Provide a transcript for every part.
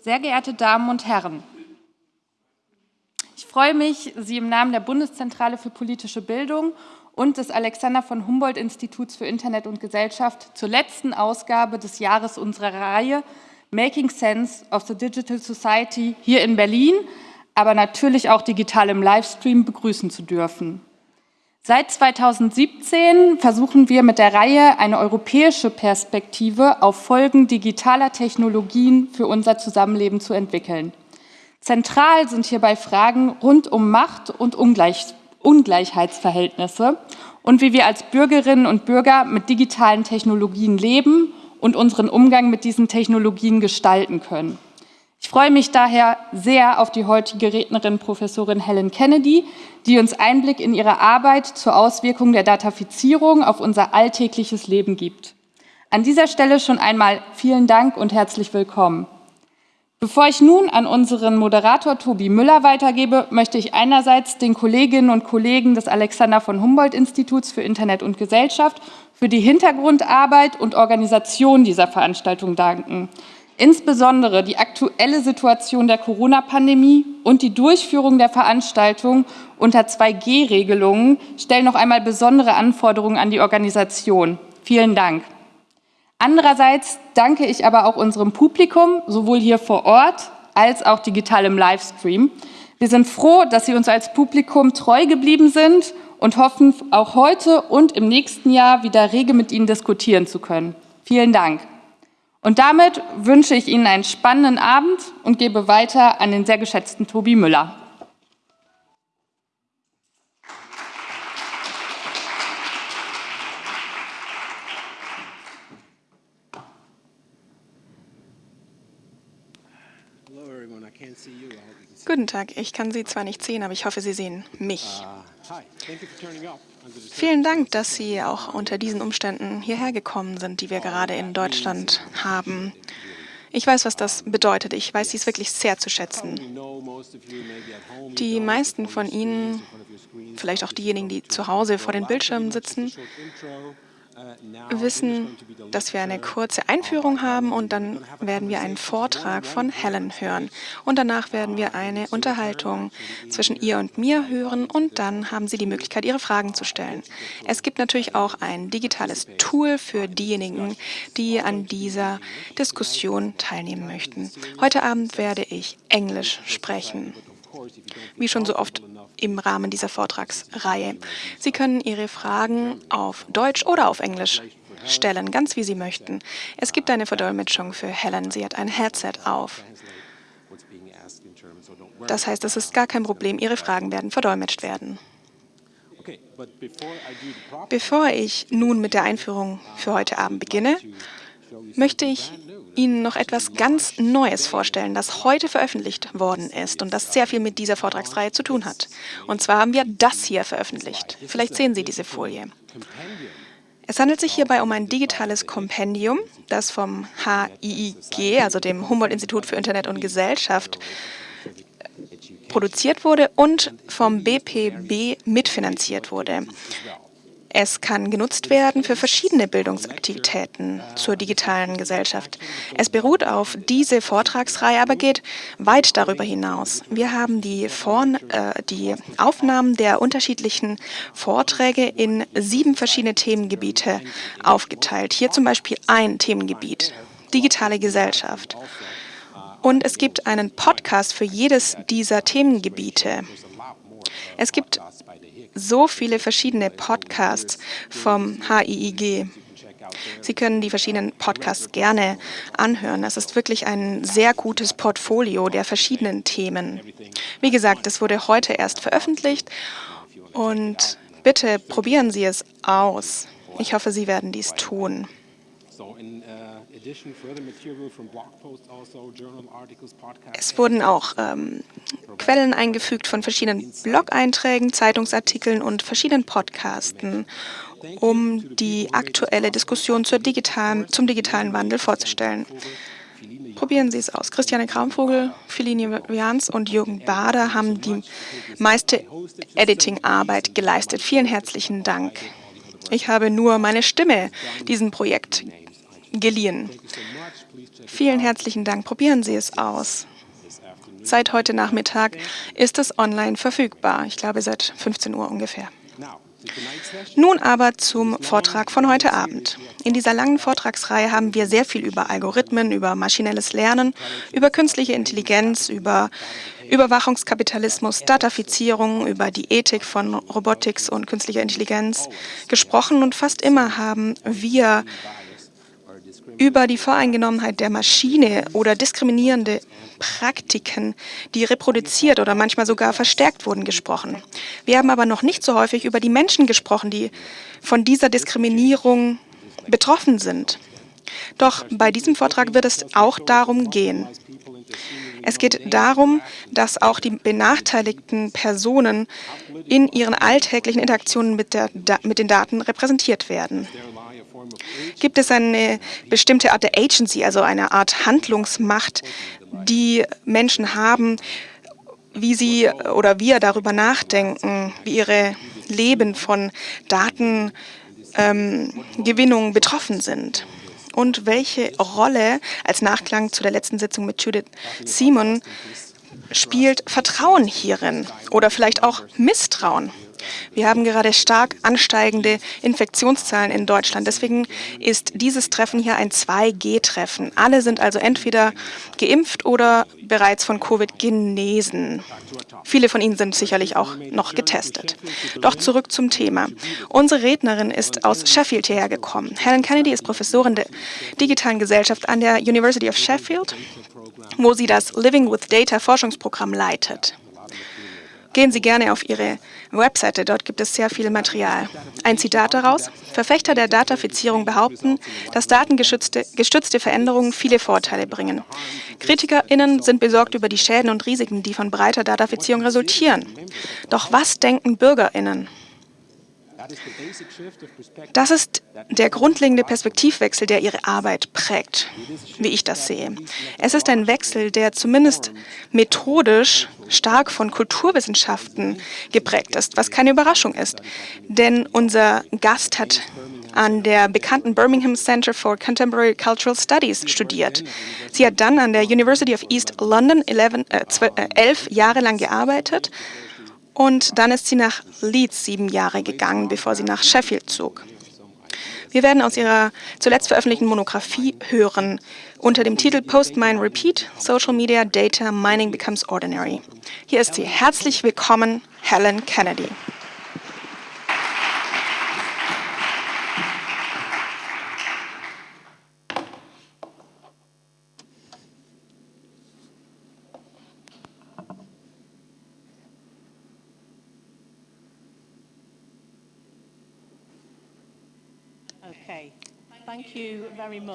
sehr geehrte Damen und Herren! Ich freue mich, Sie im Namen der Bundeszentrale für politische Bildung und des Alexander von Humboldt Instituts für Internet und Gesellschaft zur letzten Ausgabe des Jahres unserer Reihe Making Sense of the Digital Society hier in Berlin, aber natürlich auch digital im Livestream begrüßen zu dürfen. Seit 2017 versuchen wir mit der Reihe eine europäische Perspektive auf Folgen digitaler Technologien für unser Zusammenleben zu entwickeln. Zentral sind hierbei Fragen rund um Macht und Ungleich Ungleichheitsverhältnisse und wie wir als Bürgerinnen und Bürger mit digitalen Technologien leben und unseren Umgang mit diesen Technologien gestalten können. Ich freue mich daher sehr auf die heutige Rednerin Professorin Helen Kennedy, die uns Einblick in ihre Arbeit zur Auswirkung der Datafizierung auf unser alltägliches Leben gibt. An dieser Stelle schon einmal vielen Dank und herzlich willkommen. Bevor ich nun an unseren Moderator Tobi Müller weitergebe, möchte ich einerseits den Kolleginnen und Kollegen des Alexander von Humboldt Instituts für Internet und Gesellschaft für die Hintergrundarbeit und Organisation dieser Veranstaltung danken. Insbesondere die aktuelle Situation der Corona-Pandemie und die Durchführung der Veranstaltung unter 2G-Regelungen stellen noch einmal besondere Anforderungen an die Organisation. Vielen Dank. Andererseits danke ich aber auch unserem Publikum, sowohl hier vor Ort als auch digital im Livestream. Wir sind froh, dass Sie uns als Publikum treu geblieben sind und hoffen, auch heute und im nächsten Jahr wieder rege mit Ihnen diskutieren zu können. Vielen Dank. Und damit wünsche ich Ihnen einen spannenden Abend und gebe weiter an den sehr geschätzten Tobi Müller. Guten Tag, ich kann Sie zwar nicht sehen, aber ich hoffe, Sie sehen mich. Vielen Dank, dass Sie auch unter diesen Umständen hierher gekommen sind, die wir gerade in Deutschland haben. Ich weiß, was das bedeutet. Ich weiß dies wirklich sehr zu schätzen. Die meisten von Ihnen, vielleicht auch diejenigen, die zu Hause vor den Bildschirmen sitzen, wissen, dass wir eine kurze Einführung haben und dann werden wir einen Vortrag von Helen hören. Und danach werden wir eine Unterhaltung zwischen ihr und mir hören und dann haben Sie die Möglichkeit, Ihre Fragen zu stellen. Es gibt natürlich auch ein digitales Tool für diejenigen, die an dieser Diskussion teilnehmen möchten. Heute Abend werde ich Englisch sprechen. Wie schon so oft im Rahmen dieser Vortragsreihe. Sie können Ihre Fragen auf Deutsch oder auf Englisch stellen, ganz wie Sie möchten. Es gibt eine Verdolmetschung für Helen. Sie hat ein Headset auf. Das heißt, es ist gar kein Problem. Ihre Fragen werden verdolmetscht werden. Bevor ich nun mit der Einführung für heute Abend beginne, möchte ich Ihnen noch etwas ganz Neues vorstellen, das heute veröffentlicht worden ist und das sehr viel mit dieser Vortragsreihe zu tun hat. Und zwar haben wir das hier veröffentlicht. Vielleicht sehen Sie diese Folie. Es handelt sich hierbei um ein digitales Kompendium, das vom HIIG, also dem Humboldt-Institut für Internet und Gesellschaft, produziert wurde und vom BPB mitfinanziert wurde. Es kann genutzt werden für verschiedene Bildungsaktivitäten zur digitalen Gesellschaft. Es beruht auf diese Vortragsreihe, aber geht weit darüber hinaus. Wir haben die, Vorn äh, die Aufnahmen der unterschiedlichen Vorträge in sieben verschiedene Themengebiete aufgeteilt. Hier zum Beispiel ein Themengebiet, digitale Gesellschaft. Und es gibt einen Podcast für jedes dieser Themengebiete. Es gibt so viele verschiedene Podcasts vom HIIG. Sie können die verschiedenen Podcasts gerne anhören. Es ist wirklich ein sehr gutes Portfolio der verschiedenen Themen. Wie gesagt, es wurde heute erst veröffentlicht und bitte probieren Sie es aus. Ich hoffe, Sie werden dies tun. Es wurden auch ähm, Quellen eingefügt von verschiedenen Blog-Einträgen, Zeitungsartikeln und verschiedenen Podcasten, um die aktuelle Diskussion digitalen, zum digitalen Wandel vorzustellen. Probieren Sie es aus. Christiane Kraumvogel, Philine Jans und Jürgen Bader haben die meiste Editing-Arbeit geleistet. Vielen herzlichen Dank. Ich habe nur meine Stimme diesem Projekt geliehen. Vielen herzlichen Dank. Probieren Sie es aus. Seit heute Nachmittag ist es online verfügbar. Ich glaube, seit 15 Uhr ungefähr. Nun aber zum Vortrag von heute Abend. In dieser langen Vortragsreihe haben wir sehr viel über Algorithmen, über maschinelles Lernen, über künstliche Intelligenz, über Überwachungskapitalismus, Datafizierung, über die Ethik von Robotics und künstlicher Intelligenz gesprochen und fast immer haben wir über die Voreingenommenheit der Maschine oder diskriminierende Praktiken, die reproduziert oder manchmal sogar verstärkt wurden, gesprochen. Wir haben aber noch nicht so häufig über die Menschen gesprochen, die von dieser Diskriminierung betroffen sind. Doch bei diesem Vortrag wird es auch darum gehen. Es geht darum, dass auch die benachteiligten Personen in ihren alltäglichen Interaktionen mit, der, mit den Daten repräsentiert werden. Gibt es eine bestimmte Art der Agency, also eine Art Handlungsmacht, die Menschen haben, wie sie oder wir darüber nachdenken, wie ihre Leben von Datengewinnung ähm, betroffen sind? Und welche Rolle als Nachklang zu der letzten Sitzung mit Judith Simon spielt Vertrauen hierin oder vielleicht auch Misstrauen? Wir haben gerade stark ansteigende Infektionszahlen in Deutschland. Deswegen ist dieses Treffen hier ein 2G-Treffen. Alle sind also entweder geimpft oder bereits von Covid genesen. Viele von ihnen sind sicherlich auch noch getestet. Doch zurück zum Thema. Unsere Rednerin ist aus Sheffield hierher gekommen. Helen Kennedy ist Professorin der digitalen Gesellschaft an der University of Sheffield, wo sie das Living with Data Forschungsprogramm leitet. Gehen Sie gerne auf Ihre Webseite, dort gibt es sehr viel Material. Ein Zitat daraus. Verfechter der Datafizierung behaupten, dass datengestützte Veränderungen viele Vorteile bringen. KritikerInnen sind besorgt über die Schäden und Risiken, die von breiter Datafizierung resultieren. Doch was denken BürgerInnen? Das ist der grundlegende Perspektivwechsel, der ihre Arbeit prägt, wie ich das sehe. Es ist ein Wechsel, der zumindest methodisch stark von Kulturwissenschaften geprägt ist, was keine Überraschung ist. Denn unser Gast hat an der bekannten Birmingham Center for Contemporary Cultural Studies studiert. Sie hat dann an der University of East London 11, äh, 12, äh, elf Jahre lang gearbeitet und dann ist sie nach Leeds sieben Jahre gegangen, bevor sie nach Sheffield zog. Wir werden aus ihrer zuletzt veröffentlichten Monographie hören unter dem Titel Post Mine Repeat, Social Media Data Mining Becomes Ordinary. Hier ist sie. Herzlich willkommen, Helen Kennedy.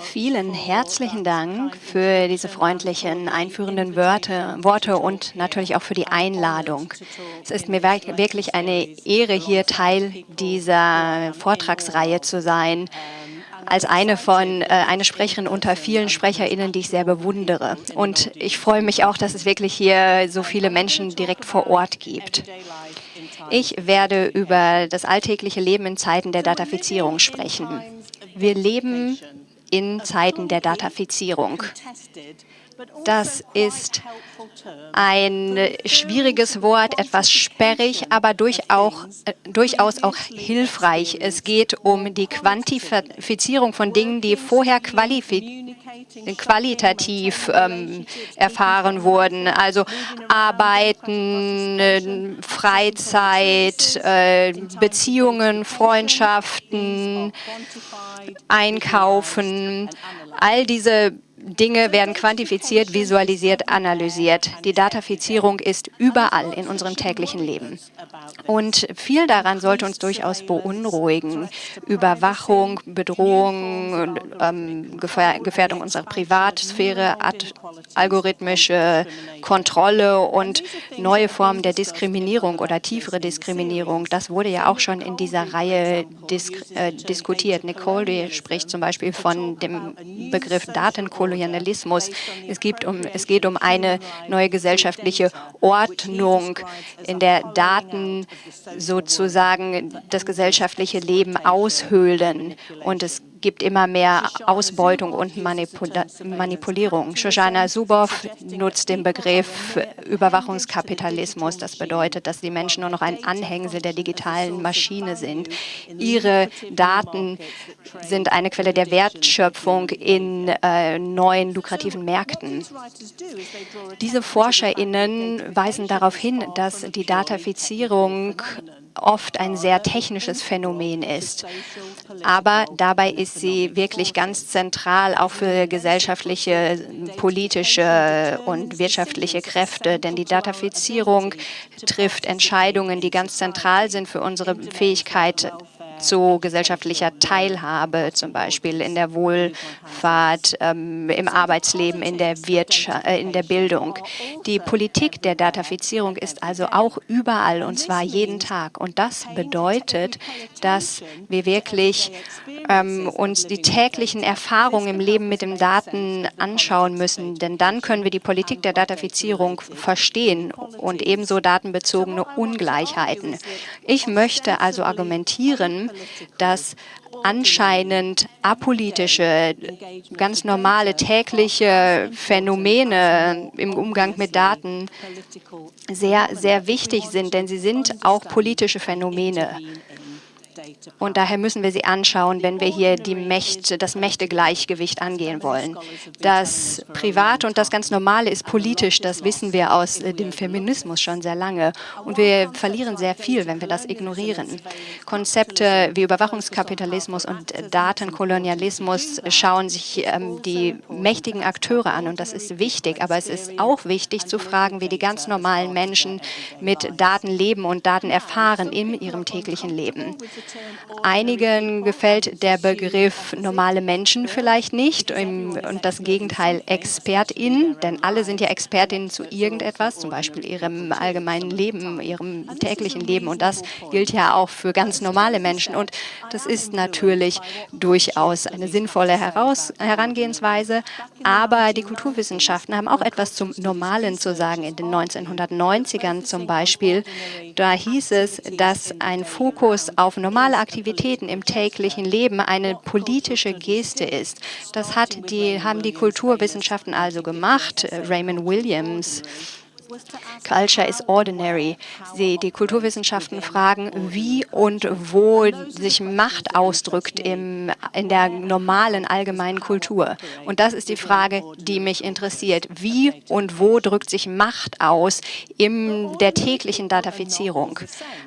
Vielen herzlichen Dank für diese freundlichen, einführenden Wörter, Worte und natürlich auch für die Einladung. Es ist mir wirklich eine Ehre, hier Teil dieser Vortragsreihe zu sein als eine von äh, eine Sprecherin unter vielen SprecherInnen, die ich sehr bewundere. Und ich freue mich auch, dass es wirklich hier so viele Menschen direkt vor Ort gibt. Ich werde über das alltägliche Leben in Zeiten der Datafizierung sprechen. Wir leben in Zeiten der Datafizierung. Das ist ein schwieriges Wort, etwas sperrig, aber durchaus, auch hilfreich. Es geht um die Quantifizierung von Dingen, die vorher qualitativ ähm, erfahren wurden. Also Arbeiten, äh, Freizeit, äh, Beziehungen, Freundschaften, Einkaufen, all diese Dinge werden quantifiziert, visualisiert, analysiert. Die Datafizierung ist überall in unserem täglichen Leben. Und viel daran sollte uns durchaus beunruhigen. Überwachung, Bedrohung, ähm, Gefährdung unserer Privatsphäre, algorithmische Kontrolle und neue Formen der Diskriminierung oder tiefere Diskriminierung. Das wurde ja auch schon in dieser Reihe disk äh, diskutiert. Nicole spricht zum Beispiel von dem Begriff Datenkolonialismus Kolonialismus. Es, gibt um, es geht um eine neue gesellschaftliche Ordnung, in der Daten sozusagen das gesellschaftliche Leben aushöhlen. Und es gibt immer mehr Ausbeutung und Manipula Manipulierung. Shoshana Zuboff nutzt den Begriff Überwachungskapitalismus. Das bedeutet, dass die Menschen nur noch ein Anhängsel der digitalen Maschine sind. Ihre Daten sind eine Quelle der Wertschöpfung in äh, neuen lukrativen Märkten. Diese ForscherInnen weisen darauf hin, dass die Datafizierung oft ein sehr technisches Phänomen ist. Aber dabei ist sie wirklich ganz zentral auch für gesellschaftliche, politische und wirtschaftliche Kräfte. Denn die Datafizierung trifft Entscheidungen, die ganz zentral sind für unsere Fähigkeit, zu gesellschaftlicher Teilhabe, zum Beispiel in der Wohlfahrt, ähm, im Arbeitsleben, in der, äh, in der Bildung. Die Politik der Datafizierung ist also auch überall und zwar jeden Tag. Und das bedeutet, dass wir wirklich ähm, uns die täglichen Erfahrungen im Leben mit den Daten anschauen müssen, denn dann können wir die Politik der Datafizierung verstehen und ebenso datenbezogene Ungleichheiten. Ich möchte also argumentieren, dass anscheinend apolitische, ganz normale tägliche Phänomene im Umgang mit Daten sehr, sehr wichtig sind, denn sie sind auch politische Phänomene. Und daher müssen wir sie anschauen, wenn wir hier die Mächte, das Mächtegleichgewicht angehen wollen. Das Private und das ganz Normale ist politisch, das wissen wir aus dem Feminismus schon sehr lange. Und wir verlieren sehr viel, wenn wir das ignorieren. Konzepte wie Überwachungskapitalismus und Datenkolonialismus schauen sich ähm, die mächtigen Akteure an und das ist wichtig. Aber es ist auch wichtig zu fragen, wie die ganz normalen Menschen mit Daten leben und Daten erfahren in ihrem täglichen Leben. Einigen gefällt der Begriff normale Menschen vielleicht nicht und das Gegenteil ExpertInnen, denn alle sind ja ExpertInnen zu irgendetwas, zum Beispiel ihrem allgemeinen Leben, ihrem täglichen Leben. Und das gilt ja auch für ganz normale Menschen. Und das ist natürlich durchaus eine sinnvolle Heraus Herangehensweise, aber die Kulturwissenschaften haben auch etwas zum Normalen zu sagen. In den 1990ern zum Beispiel, da hieß es, dass ein Fokus auf normale Aktivitäten im täglichen Leben eine politische Geste ist. Das hat die, haben die Kulturwissenschaften also gemacht. Raymond Williams Culture is ordinary. Sie, die Kulturwissenschaften fragen, wie und wo sich Macht ausdrückt im, in der normalen allgemeinen Kultur. Und das ist die Frage, die mich interessiert. Wie und wo drückt sich Macht aus in der täglichen Datafizierung?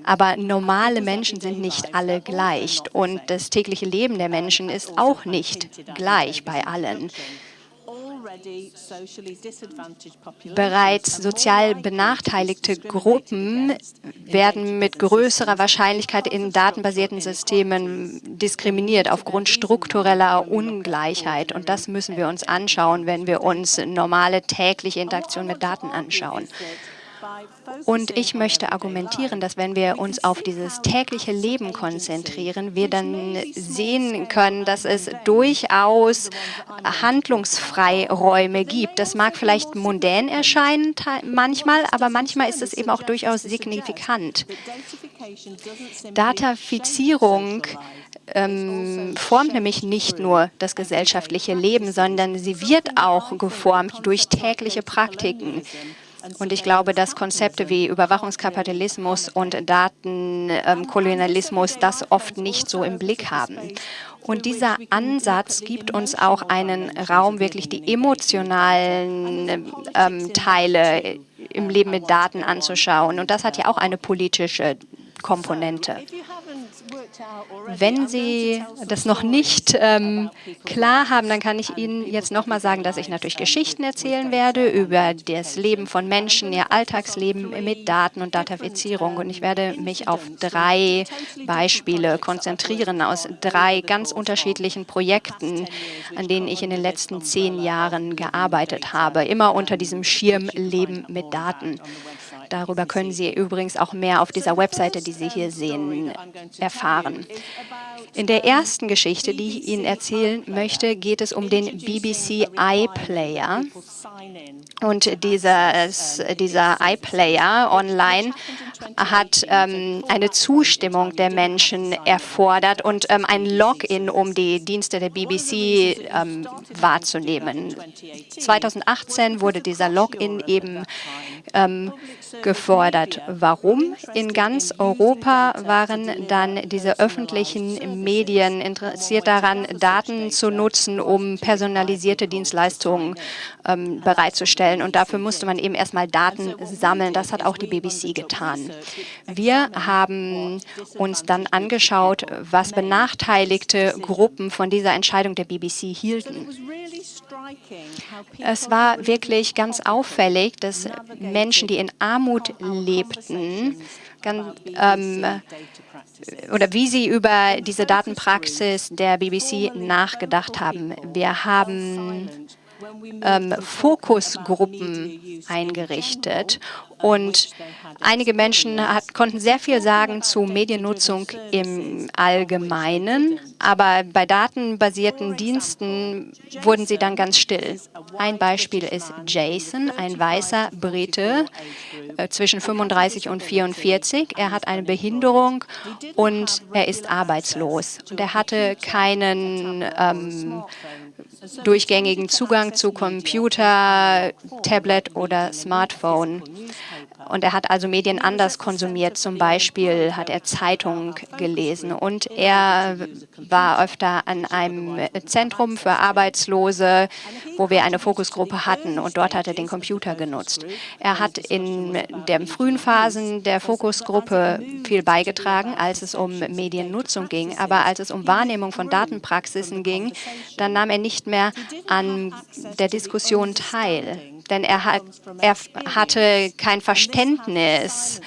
Aber normale Menschen sind nicht alle gleich. Und das tägliche Leben der Menschen ist auch nicht gleich bei allen. Bereits sozial benachteiligte Gruppen werden mit größerer Wahrscheinlichkeit in datenbasierten Systemen diskriminiert aufgrund struktureller Ungleichheit. Und das müssen wir uns anschauen, wenn wir uns normale tägliche Interaktion mit Daten anschauen. Und ich möchte argumentieren, dass wenn wir uns auf dieses tägliche Leben konzentrieren, wir dann sehen können, dass es durchaus Handlungsfreiräume gibt. Das mag vielleicht mundän erscheinen manchmal, aber manchmal ist es eben auch durchaus signifikant. Datafizierung ähm, formt nämlich nicht nur das gesellschaftliche Leben, sondern sie wird auch geformt durch tägliche Praktiken. Und ich glaube, dass Konzepte wie Überwachungskapitalismus und Datenkolonialismus das oft nicht so im Blick haben. Und dieser Ansatz gibt uns auch einen Raum, wirklich die emotionalen ähm, Teile im Leben mit Daten anzuschauen. Und das hat ja auch eine politische Komponente. Wenn Sie das noch nicht ähm, klar haben, dann kann ich Ihnen jetzt nochmal sagen, dass ich natürlich Geschichten erzählen werde über das Leben von Menschen, ihr Alltagsleben mit Daten und Datafizierung. Und ich werde mich auf drei Beispiele konzentrieren aus drei ganz unterschiedlichen Projekten, an denen ich in den letzten zehn Jahren gearbeitet habe, immer unter diesem Schirm Leben mit Daten. Darüber können Sie übrigens auch mehr auf dieser Webseite, die Sie hier sehen, erfahren. In der ersten Geschichte, die ich Ihnen erzählen möchte, geht es um den BBC iPlayer. Und dieses, dieser iPlayer online hat ähm, eine Zustimmung der Menschen erfordert und ähm, ein Login, um die Dienste der BBC ähm, wahrzunehmen. 2018 wurde dieser Login eben ähm, gefordert. Warum? In ganz Europa waren dann diese öffentlichen Medien interessiert daran, Daten zu nutzen, um personalisierte Dienstleistungen ähm, bereitzustellen. Und dafür musste man eben erstmal Daten sammeln. Das hat auch die BBC getan. Wir haben uns dann angeschaut, was benachteiligte Gruppen von dieser Entscheidung der BBC hielten. Es war wirklich ganz auffällig, dass Menschen, die in Armut lebten, ganz, ähm, oder wie sie über diese Datenpraxis der BBC nachgedacht haben. Wir haben ähm, Fokusgruppen eingerichtet und einige Menschen hat, konnten sehr viel sagen zu Mediennutzung im Allgemeinen, aber bei datenbasierten Diensten wurden sie dann ganz still. Ein Beispiel ist Jason, ein weißer Brite äh, zwischen 35 und 44. Er hat eine Behinderung und er ist arbeitslos. Und er hatte keinen ähm, durchgängigen Zugang zu Computer, Tablet oder Smartphone. Und er hat also Medien anders konsumiert. Zum Beispiel hat er Zeitung gelesen. Und er war öfter an einem Zentrum für Arbeitslose, wo wir eine Fokusgruppe hatten. Und dort hat er den Computer genutzt. Er hat in den frühen Phasen der Fokusgruppe viel beigetragen, als es um Mediennutzung ging. Aber als es um Wahrnehmung von Datenpraxisen ging, dann nahm er nicht mehr an der Diskussion teil denn er, hat, er hatte kein Verständnis,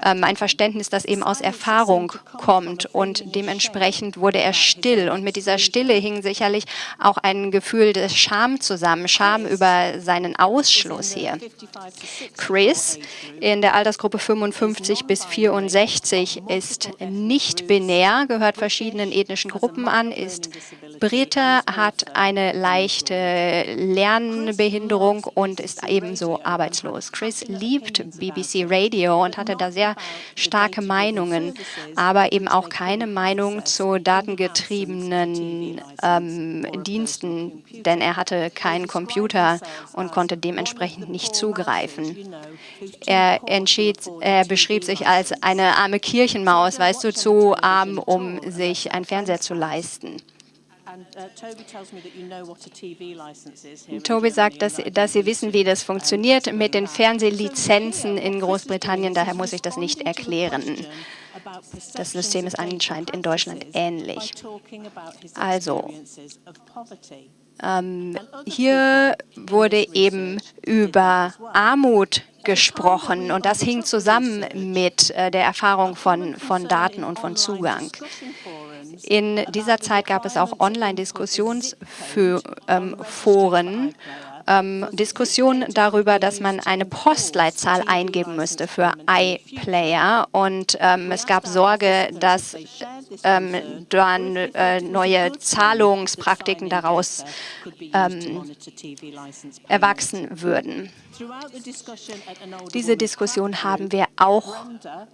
ein Verständnis, das eben aus Erfahrung kommt und dementsprechend wurde er still und mit dieser Stille hing sicherlich auch ein Gefühl des Scham zusammen, Scham über seinen Ausschluss hier. Chris in der Altersgruppe 55 bis 64 ist nicht binär, gehört verschiedenen ethnischen Gruppen an, ist Brite, hat eine leichte Lernbehinderung und ist ebenso arbeitslos. Chris liebt BBC Radio und hatte da sehr starke Meinungen, aber eben auch keine Meinung zu datengetriebenen ähm, Diensten, denn er hatte keinen Computer und konnte dementsprechend nicht zugreifen. Er, entschied, er beschrieb sich als eine arme Kirchenmaus, weißt du, zu arm, um sich einen Fernseher zu leisten. Toby sagt, dass, dass Sie wissen, wie das funktioniert mit den Fernsehlizenzen in Großbritannien. Daher muss ich das nicht erklären. Das System ist anscheinend in Deutschland ähnlich. Also, ähm, hier wurde eben über Armut gesprochen und das hing zusammen mit äh, der Erfahrung von, von Daten und von Zugang. In dieser Zeit gab es auch Online-Diskussionsforen, ähm, Diskussionen darüber, dass man eine Postleitzahl eingeben müsste für iPlayer. Und ähm, es gab Sorge, dass ähm, dann äh, neue Zahlungspraktiken daraus ähm, erwachsen würden. Diese Diskussion haben wir auch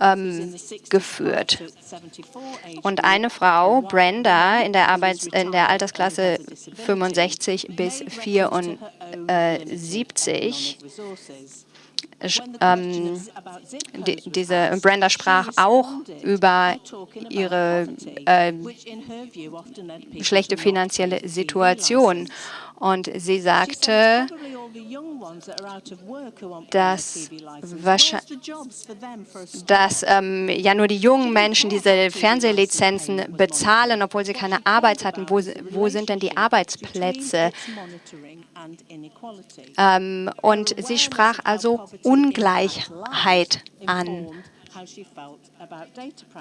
ähm, geführt. Und eine Frau, Brenda, in der, Arbeits in der Altersklasse 65 bis 74, ähm, die, diese Brenda sprach auch über ihre äh, schlechte finanzielle Situation. Und sie sagte, dass, dass ähm, ja nur die jungen Menschen diese Fernsehlizenzen bezahlen, obwohl sie keine Arbeit hatten. Wo, wo sind denn die Arbeitsplätze? Ähm, und sie sprach also Ungleichheit an.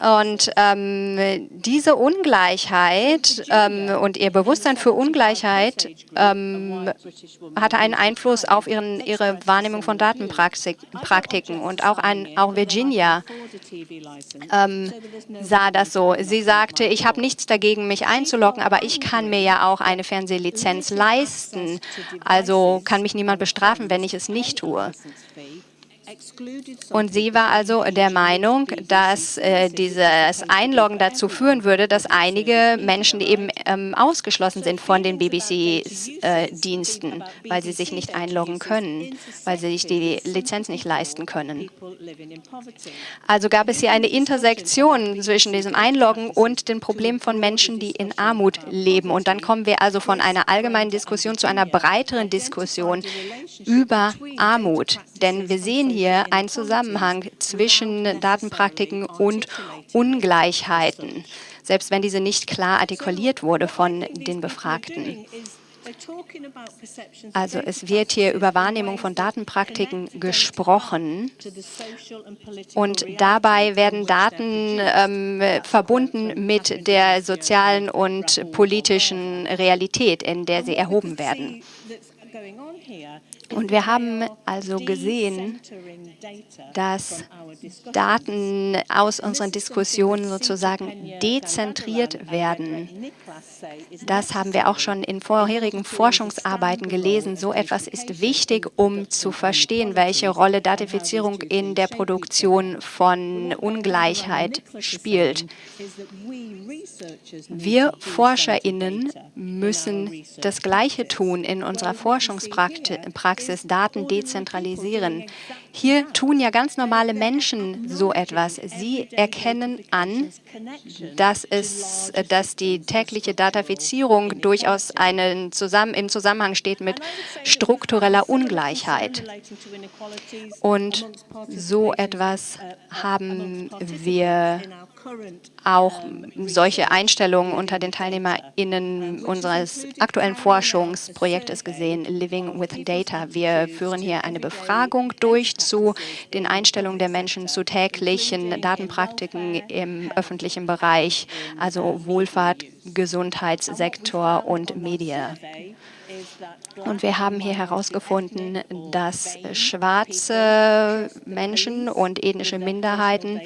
Und ähm, diese Ungleichheit ähm, und ihr Bewusstsein für Ungleichheit ähm, hatte einen Einfluss auf ihren, ihre Wahrnehmung von Datenpraktiken. Und auch, ein, auch Virginia ähm, sah das so. Sie sagte, ich habe nichts dagegen, mich einzuloggen, aber ich kann mir ja auch eine Fernsehlizenz leisten. Also kann mich niemand bestrafen, wenn ich es nicht tue. Und sie war also der Meinung, dass äh, dieses Einloggen dazu führen würde, dass einige Menschen eben ähm, ausgeschlossen sind von den BBC-Diensten, äh, weil sie sich nicht einloggen können, weil sie sich die Lizenz nicht leisten können. Also gab es hier eine Intersektion zwischen diesem Einloggen und den Problemen von Menschen, die in Armut leben. Und dann kommen wir also von einer allgemeinen Diskussion zu einer breiteren Diskussion über Armut. Denn wir sehen hier einen Zusammenhang zwischen Datenpraktiken und Ungleichheiten, selbst wenn diese nicht klar artikuliert wurde von den Befragten. Also es wird hier über Wahrnehmung von Datenpraktiken gesprochen und dabei werden Daten ähm, verbunden mit der sozialen und politischen Realität, in der sie erhoben werden. Und wir haben also gesehen, dass Daten aus unseren Diskussionen sozusagen dezentriert werden. Das haben wir auch schon in vorherigen Forschungsarbeiten gelesen. So etwas ist wichtig, um zu verstehen, welche Rolle Datifizierung in der Produktion von Ungleichheit spielt. Wir ForscherInnen müssen das Gleiche tun in unserer Forschungspraxis, Daten dezentralisieren. Hier tun ja ganz normale Menschen so etwas. Sie erkennen an, dass, es, dass die tägliche Datafizierung durchaus einen zusammen, im Zusammenhang steht mit struktureller Ungleichheit. Und so etwas haben wir auch solche Einstellungen unter den TeilnehmerInnen unseres aktuellen Forschungsprojektes gesehen, Living with Data. Wir führen hier eine Befragung durch zu den Einstellungen der Menschen zu täglichen Datenpraktiken im öffentlichen Bereich, also Wohlfahrt, Gesundheitssektor und Medien. Und wir haben hier herausgefunden, dass schwarze Menschen und ethnische Minderheiten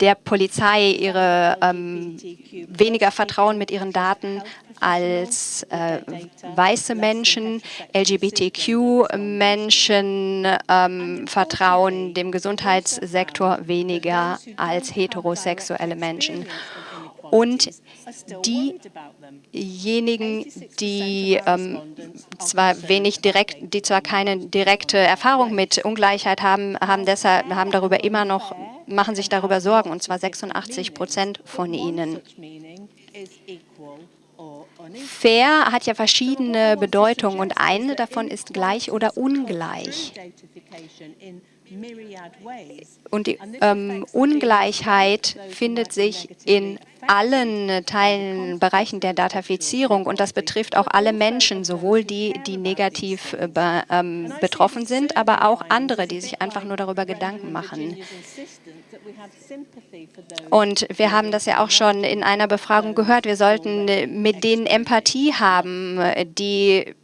der Polizei ihre ähm, weniger Vertrauen mit ihren Daten als äh, weiße Menschen, LGBTQ-Menschen ähm, vertrauen dem Gesundheitssektor weniger als heterosexuelle Menschen. Und diejenigen, die ähm, zwar wenig direkt, die zwar keine direkte Erfahrung mit Ungleichheit haben, haben deshalb haben darüber immer noch machen sich darüber Sorgen, und zwar 86 Prozent von ihnen. Fair hat ja verschiedene Bedeutungen und eine davon ist gleich oder ungleich. Und die ähm, Ungleichheit findet sich in allen Teilen, Bereichen der Datafizierung und das betrifft auch alle Menschen, sowohl die, die negativ äh, be, ähm, betroffen sind, aber auch andere, die sich einfach nur darüber Gedanken machen. Und wir haben das ja auch schon in einer Befragung gehört, wir sollten mit denen Empathie haben, die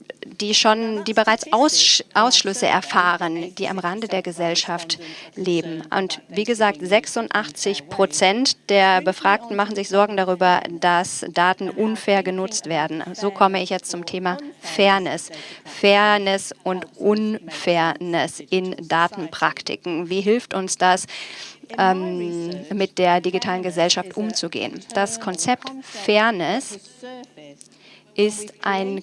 die schon, die bereits Aus, Ausschlüsse erfahren, die am Rande der Gesellschaft leben. Und wie gesagt, 86 Prozent der Befragten machen sich Sorgen darüber, dass Daten unfair genutzt werden. So komme ich jetzt zum Thema Fairness. Fairness und Unfairness in Datenpraktiken. Wie hilft uns das, ähm, mit der digitalen Gesellschaft umzugehen? Das Konzept Fairness ist ein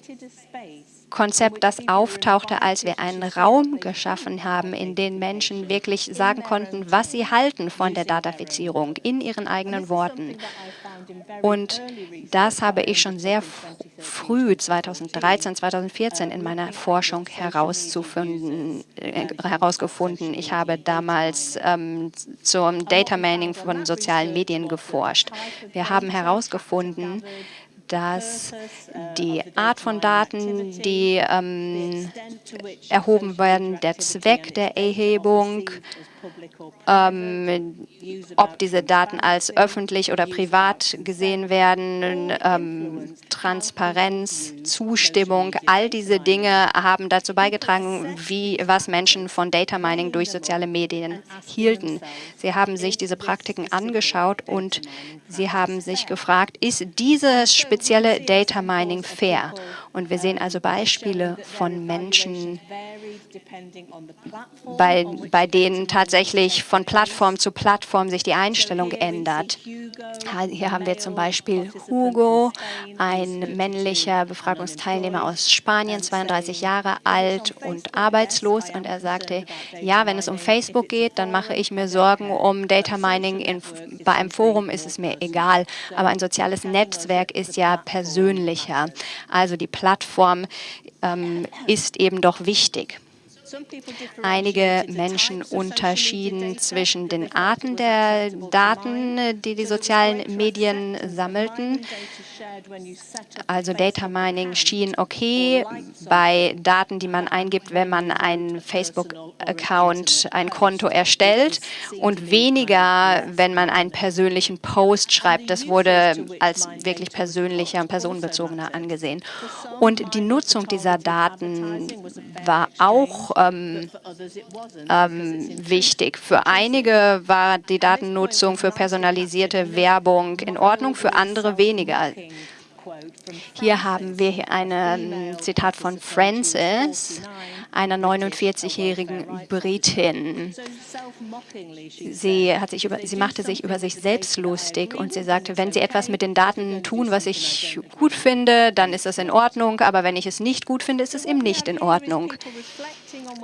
Konzept, das auftauchte, als wir einen Raum geschaffen haben, in dem Menschen wirklich sagen konnten, was sie halten von der Datafizierung in ihren eigenen Worten. Und das habe ich schon sehr früh, 2013, 2014, in meiner Forschung herauszufinden, äh, herausgefunden. Ich habe damals ähm, zum Data Mining von sozialen Medien geforscht. Wir haben herausgefunden, dass die Art von Daten, die ähm, erhoben werden, der Zweck der Erhebung, ähm, ob diese Daten als öffentlich oder privat gesehen werden, ähm, Transparenz, Zustimmung, all diese Dinge haben dazu beigetragen, wie was Menschen von Data Mining durch soziale Medien hielten. Sie haben sich diese Praktiken angeschaut und sie haben sich gefragt, ist dieses spezielle Data Mining fair? Und wir sehen also Beispiele von Menschen, bei, bei denen tatsächlich von Plattform zu Plattform sich die Einstellung ändert. Hier haben wir zum Beispiel Hugo, ein männlicher Befragungsteilnehmer aus Spanien, 32 Jahre alt und arbeitslos. Und er sagte, ja, wenn es um Facebook geht, dann mache ich mir Sorgen um Data Mining. In, bei einem Forum ist es mir egal, aber ein soziales Netzwerk ist ja persönlicher. Also die Plattform ähm, ist eben doch wichtig. Einige Menschen unterschieden zwischen den Arten der Daten, die die sozialen Medien sammelten. Also Data Mining schien okay bei Daten, die man eingibt, wenn man einen Facebook-Account, ein Konto erstellt und weniger, wenn man einen persönlichen Post schreibt. Das wurde als wirklich persönlicher und personenbezogener angesehen. Und die Nutzung dieser Daten war auch ähm, ähm, wichtig. Für einige war die Datennutzung für personalisierte Werbung in Ordnung, für andere weniger. Hier haben wir hier ein Zitat von Frances, einer 49-jährigen Britin. Sie, hat sich über, sie machte sich über sich selbst lustig und sie sagte, wenn Sie etwas mit den Daten tun, was ich gut finde, dann ist das in Ordnung, aber wenn ich es nicht gut finde, ist es eben nicht in Ordnung.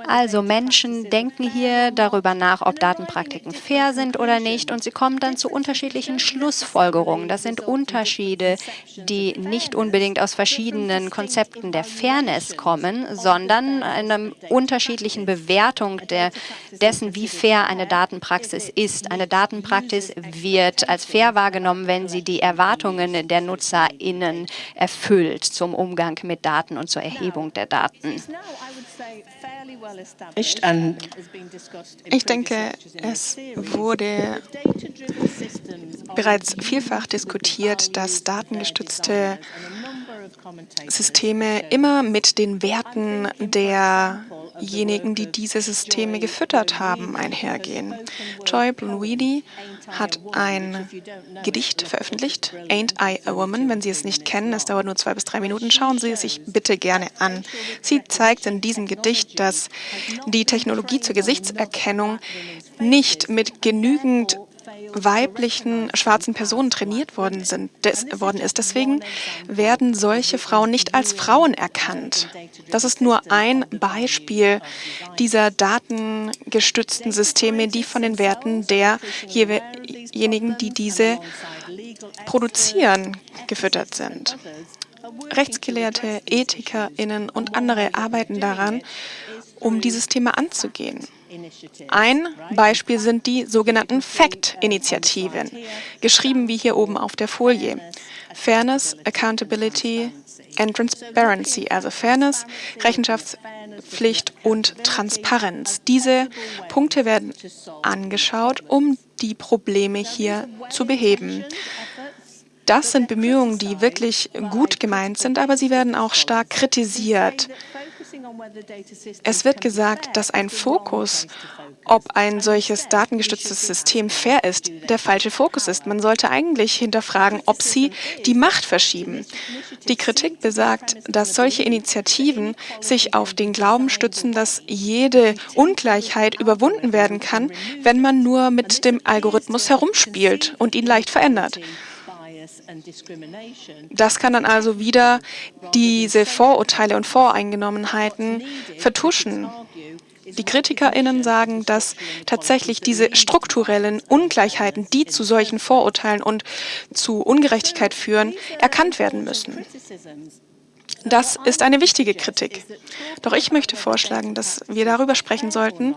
Also Menschen denken hier darüber nach, ob Datenpraktiken fair sind oder nicht und sie kommen dann zu unterschiedlichen Schlussfolgerungen. Das sind Unterschiede, die nicht unbedingt aus verschiedenen Konzepten der Fairness kommen, sondern einer unterschiedlichen Bewertung der, dessen, wie fair eine Datenpraxis ist. Eine Datenpraxis wird als fair wahrgenommen, wenn sie die Erwartungen der NutzerInnen erfüllt zum Umgang mit Daten und zur Erhebung der Daten. Ich denke, es wurde bereits vielfach diskutiert, dass datengestützte Systeme immer mit den Werten derjenigen, die diese Systeme gefüttert haben, einhergehen. Joy Blunweedy hat ein Gedicht veröffentlicht, Ain't I a Woman? Wenn Sie es nicht kennen, es dauert nur zwei bis drei Minuten, schauen Sie es sich bitte gerne an. Sie zeigt in diesem Gedicht, dass die Technologie zur Gesichtserkennung nicht mit genügend weiblichen schwarzen Personen trainiert worden, sind, des, worden ist. Deswegen werden solche Frauen nicht als Frauen erkannt. Das ist nur ein Beispiel dieser datengestützten Systeme, die von den Werten derjenigen, die diese produzieren, gefüttert sind. Rechtsgelehrte, EthikerInnen und andere arbeiten daran, um dieses Thema anzugehen. Ein Beispiel sind die sogenannten FACT-Initiativen, geschrieben wie hier oben auf der Folie. Fairness, Accountability and Transparency, also Fairness, Rechenschaftspflicht und Transparenz. Diese Punkte werden angeschaut, um die Probleme hier zu beheben. Das sind Bemühungen, die wirklich gut gemeint sind, aber sie werden auch stark kritisiert. Es wird gesagt, dass ein Fokus, ob ein solches datengestütztes System fair ist, der falsche Fokus ist. Man sollte eigentlich hinterfragen, ob sie die Macht verschieben. Die Kritik besagt, dass solche Initiativen sich auf den Glauben stützen, dass jede Ungleichheit überwunden werden kann, wenn man nur mit dem Algorithmus herumspielt und ihn leicht verändert. Das kann dann also wieder diese Vorurteile und Voreingenommenheiten vertuschen. Die KritikerInnen sagen, dass tatsächlich diese strukturellen Ungleichheiten, die zu solchen Vorurteilen und zu Ungerechtigkeit führen, erkannt werden müssen. Das ist eine wichtige Kritik. Doch ich möchte vorschlagen, dass wir darüber sprechen sollten,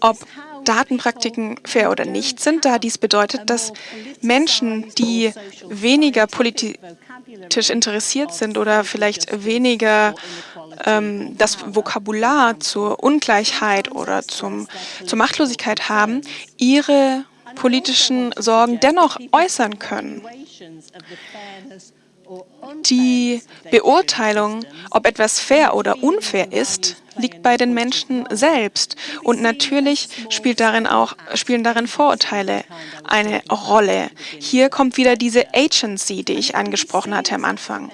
ob Datenpraktiken fair oder nicht sind, da dies bedeutet, dass Menschen, die weniger politisch interessiert sind oder vielleicht weniger ähm, das Vokabular zur Ungleichheit oder zum, zur Machtlosigkeit haben, ihre politischen Sorgen dennoch äußern können. Die Beurteilung, ob etwas fair oder unfair ist, liegt bei den Menschen selbst. Und natürlich spielt darin auch, spielen darin Vorurteile eine Rolle. Hier kommt wieder diese Agency, die ich angesprochen hatte am Anfang.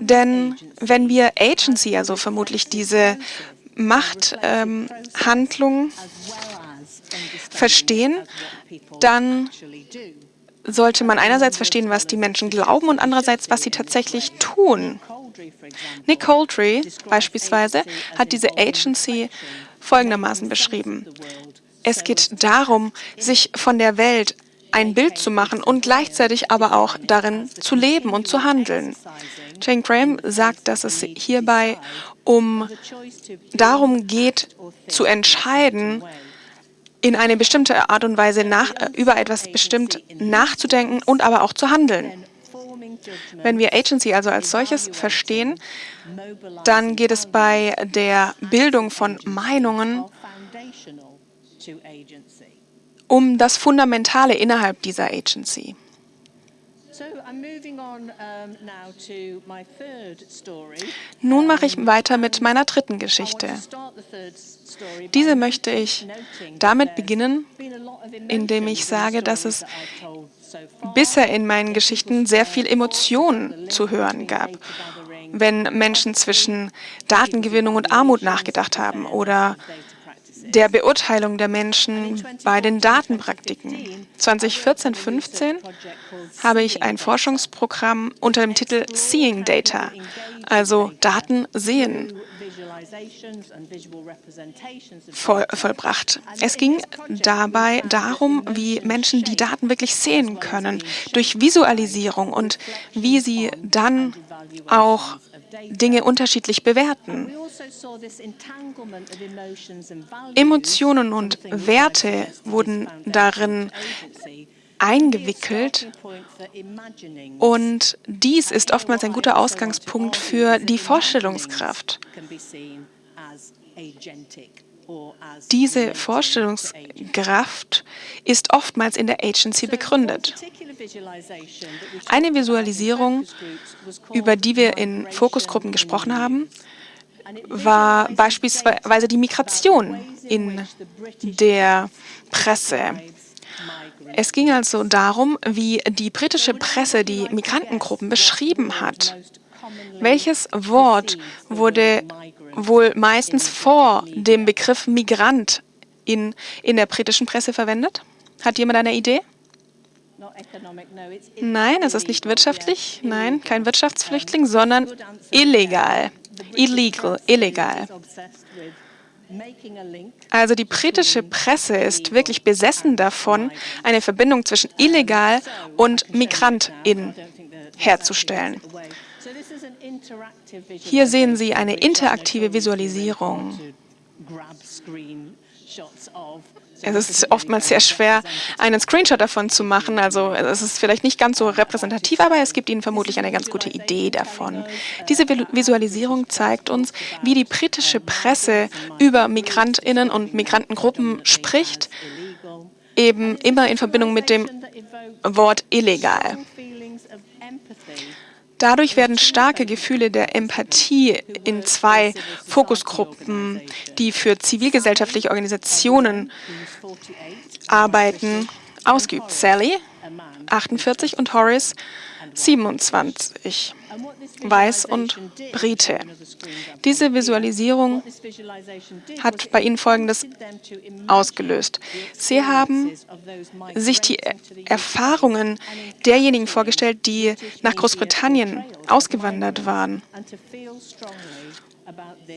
Denn wenn wir Agency, also vermutlich diese Machthandlung ähm, verstehen, dann sollte man einerseits verstehen, was die Menschen glauben und andererseits, was sie tatsächlich tun. Nick Coltree beispielsweise hat diese Agency folgendermaßen beschrieben. Es geht darum, sich von der Welt ein Bild zu machen und gleichzeitig aber auch darin zu leben und zu handeln. Jane Graham sagt, dass es hierbei um darum geht, zu entscheiden, in eine bestimmte Art und Weise nach, äh, über etwas bestimmt nachzudenken und aber auch zu handeln. Wenn wir Agency also als solches verstehen, dann geht es bei der Bildung von Meinungen um das Fundamentale innerhalb dieser Agency. Nun mache ich weiter mit meiner dritten Geschichte. Diese möchte ich damit beginnen, indem ich sage, dass es bisher in meinen Geschichten sehr viel Emotion zu hören gab. Wenn Menschen zwischen Datengewinnung und Armut nachgedacht haben oder der Beurteilung der Menschen bei den Datenpraktiken. 2014-15 habe ich ein Forschungsprogramm unter dem Titel Seeing Data, also Daten sehen, voll, vollbracht. Es ging dabei darum, wie Menschen die Daten wirklich sehen können, durch Visualisierung und wie sie dann auch Dinge unterschiedlich bewerten. Emotionen und Werte wurden darin eingewickelt und dies ist oftmals ein guter Ausgangspunkt für die Vorstellungskraft. Diese Vorstellungskraft ist oftmals in der Agency begründet. Eine Visualisierung, über die wir in Fokusgruppen gesprochen haben, war beispielsweise die Migration in der Presse. Es ging also darum, wie die britische Presse die Migrantengruppen beschrieben hat. Welches Wort wurde wohl meistens vor dem Begriff Migrant in, in der britischen Presse verwendet? Hat jemand eine Idee? Nein, es ist nicht wirtschaftlich. Nein, kein Wirtschaftsflüchtling, sondern illegal. Illegal, illegal. Also die britische Presse ist wirklich besessen davon, eine Verbindung zwischen illegal und Migrantin herzustellen. Hier sehen Sie eine interaktive Visualisierung. Es ist oftmals sehr schwer, einen Screenshot davon zu machen. Also es ist vielleicht nicht ganz so repräsentativ, aber es gibt Ihnen vermutlich eine ganz gute Idee davon. Diese Visualisierung zeigt uns, wie die britische Presse über Migrantinnen und Migrantengruppen spricht, eben immer in Verbindung mit dem Wort illegal. Dadurch werden starke Gefühle der Empathie in zwei Fokusgruppen, die für zivilgesellschaftliche Organisationen arbeiten, ausgeübt. Sally, 48, und Horace, 27, Weiß und Brite. Diese Visualisierung hat bei ihnen Folgendes ausgelöst. Sie haben sich die Erfahrungen derjenigen vorgestellt, die nach Großbritannien ausgewandert waren.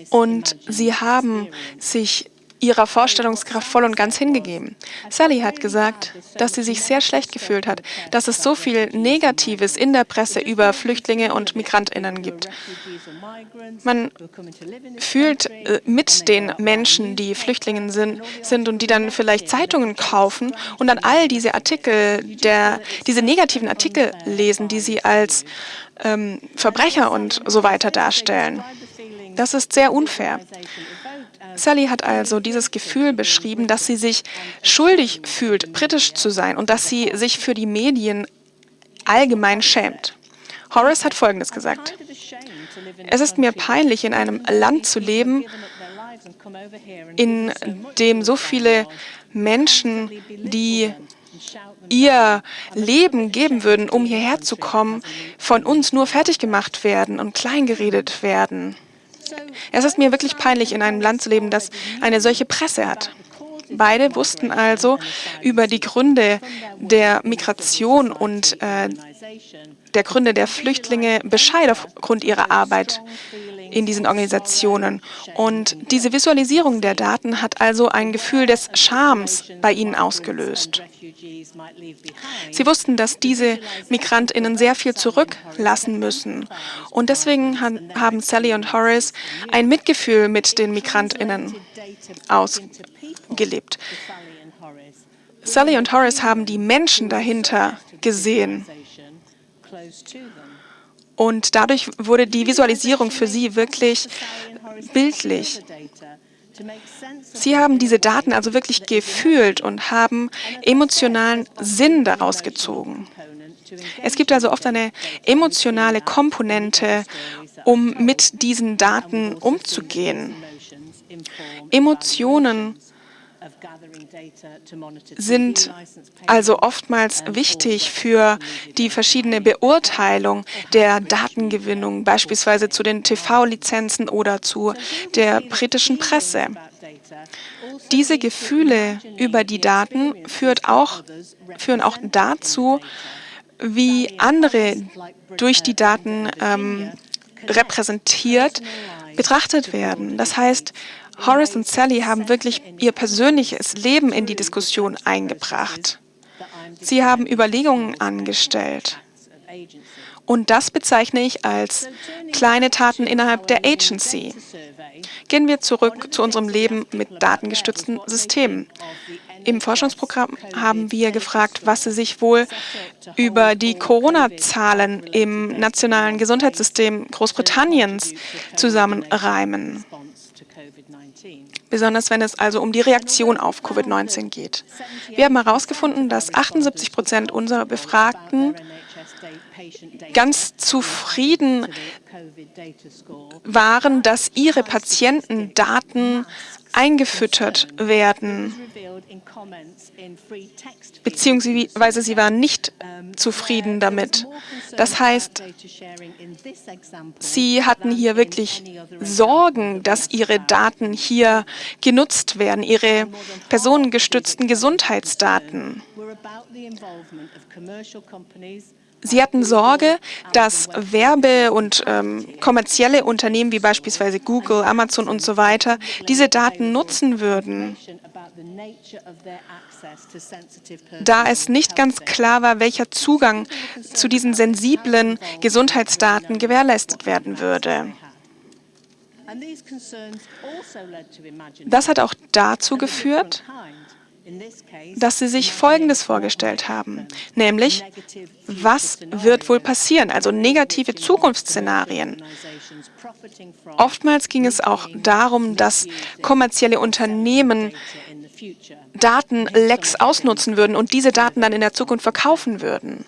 Und sie haben sich ihrer Vorstellungskraft voll und ganz hingegeben. Sally hat gesagt, dass sie sich sehr schlecht gefühlt hat, dass es so viel Negatives in der Presse über Flüchtlinge und Migrantinnen gibt. Man fühlt äh, mit den Menschen, die Flüchtlinge sind, sind und die dann vielleicht Zeitungen kaufen und dann all diese Artikel, der, diese negativen Artikel lesen, die sie als ähm, Verbrecher und so weiter darstellen. Das ist sehr unfair. Sally hat also dieses Gefühl beschrieben, dass sie sich schuldig fühlt, britisch zu sein und dass sie sich für die Medien allgemein schämt. Horace hat Folgendes gesagt. Es ist mir peinlich, in einem Land zu leben, in dem so viele Menschen, die ihr Leben geben würden, um hierher zu kommen, von uns nur fertig gemacht werden und kleingeredet werden. Es ist mir wirklich peinlich, in einem Land zu leben, das eine solche Presse hat. Beide wussten also über die Gründe der Migration und äh, der Gründe der Flüchtlinge Bescheid aufgrund ihrer Arbeit in diesen Organisationen. Und diese Visualisierung der Daten hat also ein Gefühl des Schams bei ihnen ausgelöst. Sie wussten, dass diese Migrantinnen sehr viel zurücklassen müssen. Und deswegen haben Sally und Horace ein Mitgefühl mit den Migrantinnen ausgelebt. Sally und Horace haben die Menschen dahinter gesehen. Und dadurch wurde die Visualisierung für sie wirklich bildlich. Sie haben diese Daten also wirklich gefühlt und haben emotionalen Sinn daraus gezogen. Es gibt also oft eine emotionale Komponente, um mit diesen Daten umzugehen. Emotionen sind also oftmals wichtig für die verschiedene Beurteilung der Datengewinnung, beispielsweise zu den TV-Lizenzen oder zu der britischen Presse. Diese Gefühle über die Daten führt auch, führen auch dazu, wie andere durch die Daten ähm, repräsentiert betrachtet werden. Das heißt, Horace und Sally haben wirklich ihr persönliches Leben in die Diskussion eingebracht. Sie haben Überlegungen angestellt. Und das bezeichne ich als kleine Taten innerhalb der Agency. Gehen wir zurück zu unserem Leben mit datengestützten Systemen. Im Forschungsprogramm haben wir gefragt, was Sie sich wohl über die Corona-Zahlen im nationalen Gesundheitssystem Großbritanniens zusammenreimen besonders wenn es also um die Reaktion auf Covid-19 geht. Wir haben herausgefunden, dass 78 Prozent unserer Befragten ganz zufrieden waren, dass ihre Patientendaten eingefüttert werden, beziehungsweise sie waren nicht zufrieden damit. Das heißt, sie hatten hier wirklich Sorgen, dass ihre Daten hier genutzt werden, ihre personengestützten Gesundheitsdaten. Sie hatten Sorge, dass Werbe- und ähm, kommerzielle Unternehmen wie beispielsweise Google, Amazon und so weiter diese Daten nutzen würden, da es nicht ganz klar war, welcher Zugang zu diesen sensiblen Gesundheitsdaten gewährleistet werden würde. Das hat auch dazu geführt, dass sie sich Folgendes vorgestellt haben, nämlich, was wird wohl passieren, also negative Zukunftsszenarien. Oftmals ging es auch darum, dass kommerzielle Unternehmen Datenlecks ausnutzen würden und diese Daten dann in der Zukunft verkaufen würden.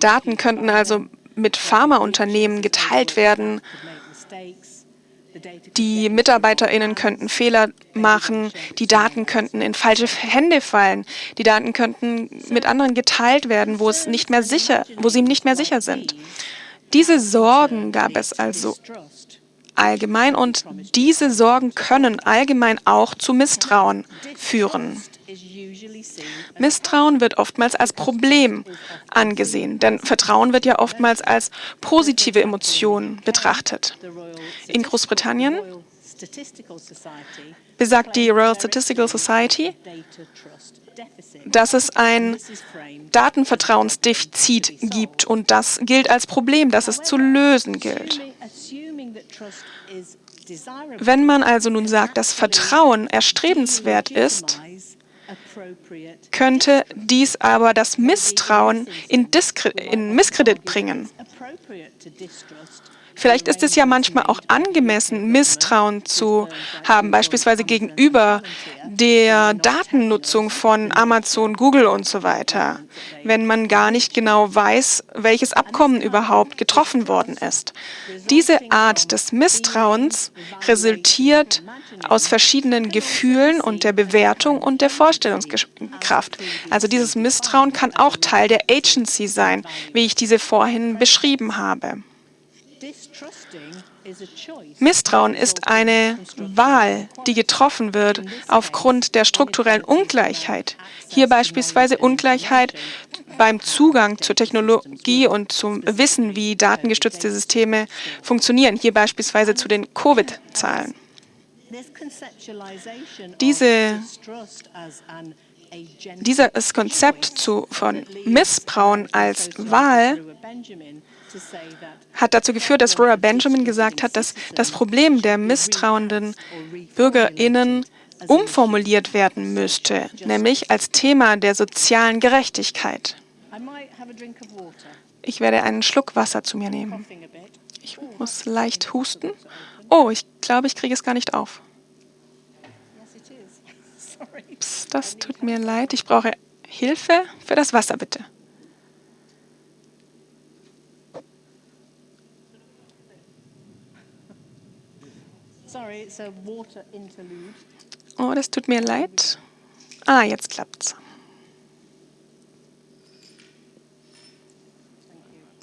Daten könnten also mit Pharmaunternehmen geteilt werden die MitarbeiterInnen könnten Fehler machen, die Daten könnten in falsche Hände fallen, die Daten könnten mit anderen geteilt werden, wo es nicht mehr sicher, wo sie nicht mehr sicher sind. Diese Sorgen gab es also allgemein und diese Sorgen können allgemein auch zu Misstrauen führen. Misstrauen wird oftmals als Problem angesehen, denn Vertrauen wird ja oftmals als positive Emotion betrachtet. In Großbritannien besagt die Royal Statistical Society, dass es ein Datenvertrauensdefizit gibt und das gilt als Problem, das es zu lösen gilt. Wenn man also nun sagt, dass Vertrauen erstrebenswert ist, könnte dies aber das Misstrauen in, Diskre in Misskredit bringen. Vielleicht ist es ja manchmal auch angemessen, Misstrauen zu haben, beispielsweise gegenüber der Datennutzung von Amazon, Google und so weiter, wenn man gar nicht genau weiß, welches Abkommen überhaupt getroffen worden ist. Diese Art des Misstrauens resultiert aus verschiedenen Gefühlen und der Bewertung und der Vorstellungskraft. Also dieses Misstrauen kann auch Teil der Agency sein, wie ich diese vorhin beschrieben habe. Misstrauen ist eine Wahl, die getroffen wird aufgrund der strukturellen Ungleichheit. Hier beispielsweise Ungleichheit beim Zugang zur Technologie und zum Wissen, wie datengestützte Systeme funktionieren. Hier beispielsweise zu den Covid-Zahlen. Diese, dieses Konzept zu, von Missbrauen als Wahl hat dazu geführt, dass Rora Benjamin gesagt hat, dass das Problem der misstrauenden BürgerInnen umformuliert werden müsste, nämlich als Thema der sozialen Gerechtigkeit. Ich werde einen Schluck Wasser zu mir nehmen. Ich muss leicht husten. Oh, ich glaube, ich kriege es gar nicht auf. Psst, das tut mir leid. Ich brauche Hilfe für das Wasser, bitte. Oh, das tut mir leid. Ah, jetzt klappt's.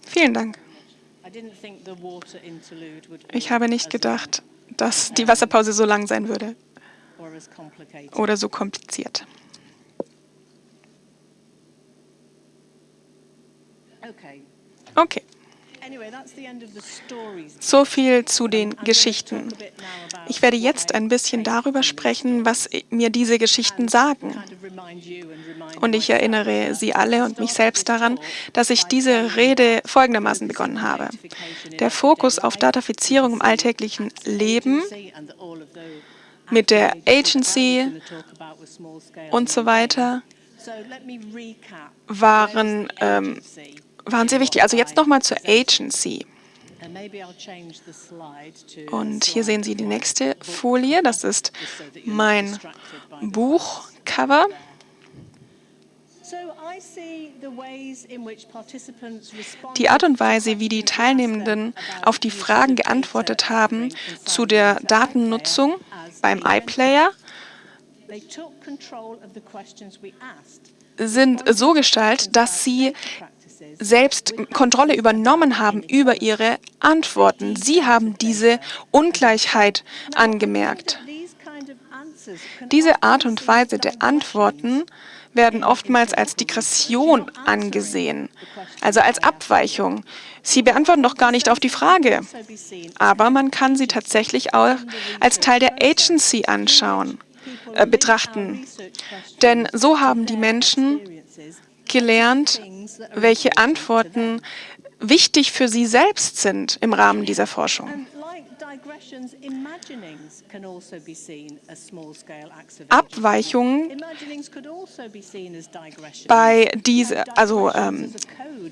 Vielen Dank. Ich habe nicht gedacht, dass die Wasserpause so lang sein würde oder so kompliziert. Okay. So viel zu den Geschichten. Ich werde jetzt ein bisschen darüber sprechen, was mir diese Geschichten sagen. Und ich erinnere Sie alle und mich selbst daran, dass ich diese Rede folgendermaßen begonnen habe. Der Fokus auf Datafizierung im alltäglichen Leben mit der Agency und so weiter waren ähm, waren sehr wichtig. Also jetzt nochmal zur Agency. Und hier sehen Sie die nächste Folie. Das ist mein Buchcover. Die Art und Weise, wie die Teilnehmenden auf die Fragen geantwortet haben zu der Datennutzung beim iPlayer, sind so gestaltet, dass sie selbst Kontrolle übernommen haben über ihre Antworten. Sie haben diese Ungleichheit angemerkt. Diese Art und Weise der Antworten werden oftmals als Digression angesehen, also als Abweichung. Sie beantworten doch gar nicht auf die Frage. Aber man kann sie tatsächlich auch als Teil der Agency anschauen, äh, betrachten. Denn so haben die Menschen gelernt, welche Antworten wichtig für sie selbst sind im Rahmen dieser Forschung. Abweichungen bei diese, also ähm,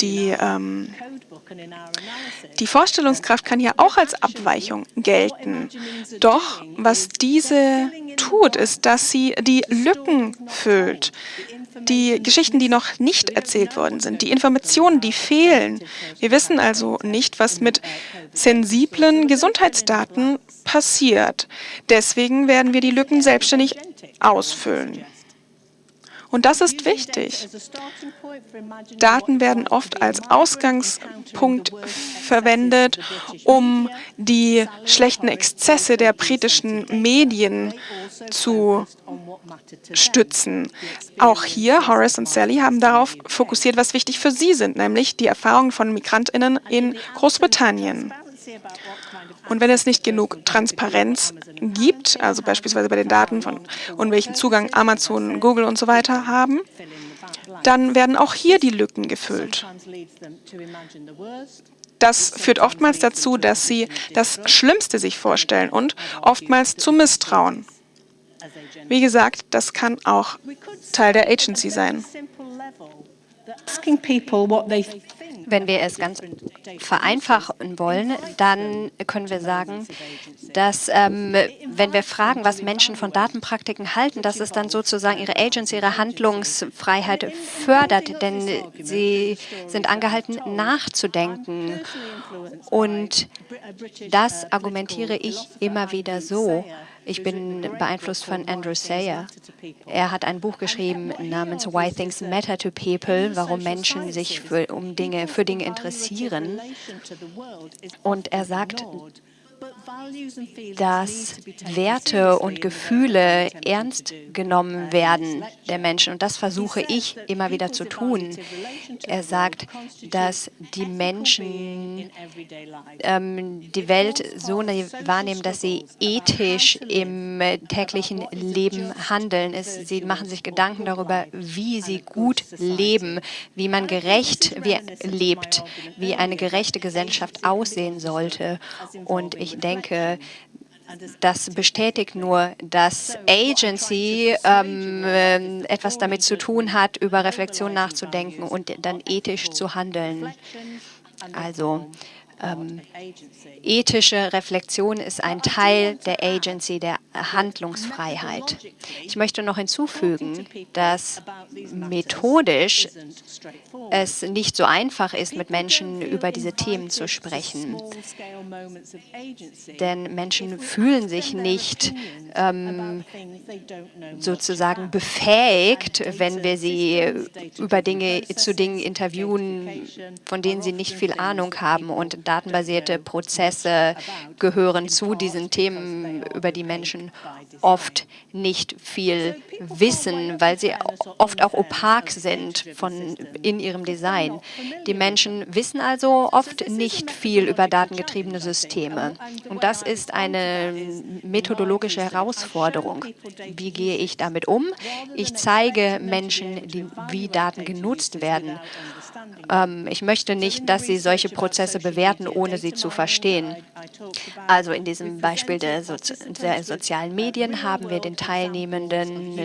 die, ähm, die Vorstellungskraft kann ja auch als Abweichung gelten. Doch was diese tut, ist, dass sie die Lücken füllt, die Geschichten, die noch nicht erzählt worden sind, die Informationen, die fehlen. Wir wissen also nicht, was mit sensiblen Gesundheitsdaten passiert. Deswegen werden wir die Lücken selbstständig ausfüllen. Und das ist wichtig. Daten werden oft als Ausgangspunkt verwendet, um die schlechten Exzesse der britischen Medien zu stützen. Auch hier, Horace und Sally haben darauf fokussiert, was wichtig für sie sind, nämlich die Erfahrungen von Migrantinnen in Großbritannien. Und wenn es nicht genug Transparenz gibt, also beispielsweise bei den Daten von und welchen Zugang Amazon, Google und so weiter haben, dann werden auch hier die Lücken gefüllt. Das führt oftmals dazu, dass sie das Schlimmste sich vorstellen und oftmals zu Misstrauen. Wie gesagt, das kann auch Teil der Agency sein. Wenn wir es ganz vereinfachen wollen, dann können wir sagen, dass ähm, wenn wir fragen, was Menschen von Datenpraktiken halten, dass es dann sozusagen ihre Agency, ihre Handlungsfreiheit fördert, denn sie sind angehalten, nachzudenken. Und das argumentiere ich immer wieder so. Ich bin beeinflusst von Andrew Sayer. Er hat ein Buch geschrieben namens Why Things Matter to People, warum Menschen sich für, um Dinge, für Dinge interessieren. Und er sagt, dass Werte und Gefühle ernst genommen werden der Menschen. Und das versuche ich immer wieder zu tun. Er sagt, dass die Menschen ähm, die Welt so wahrnehmen, dass sie ethisch im täglichen Leben handeln. Sie machen sich Gedanken darüber, wie sie gut leben, wie man gerecht lebt, wie eine gerechte Gesellschaft aussehen sollte. Und ich denke, das bestätigt nur, dass Agency ähm, äh, etwas damit zu tun hat, über Reflexion nachzudenken und dann ethisch zu handeln. Also ähm, ethische Reflexion ist ein Teil der Agency, der Handlungsfreiheit. Ich möchte noch hinzufügen, dass methodisch es nicht so einfach ist, mit Menschen über diese Themen zu sprechen. Denn Menschen fühlen sich nicht ähm, sozusagen befähigt, wenn wir sie über Dinge zu Dingen interviewen, von denen sie nicht viel Ahnung haben. Und datenbasierte Prozesse gehören zu diesen Themen, über die Menschen oft nicht viel wissen, weil sie oft auch opak sind von, in ihrem Design. Die Menschen wissen also oft nicht viel über datengetriebene Systeme. Und das ist eine methodologische Herausforderung. Wie gehe ich damit um? Ich zeige Menschen, die, wie Daten genutzt werden. Ähm, ich möchte nicht, dass sie solche Prozesse bewerten, ohne sie zu verstehen. Also in diesem Beispiel der, Sozi der sozialen Medien haben wir den Teilnehmenden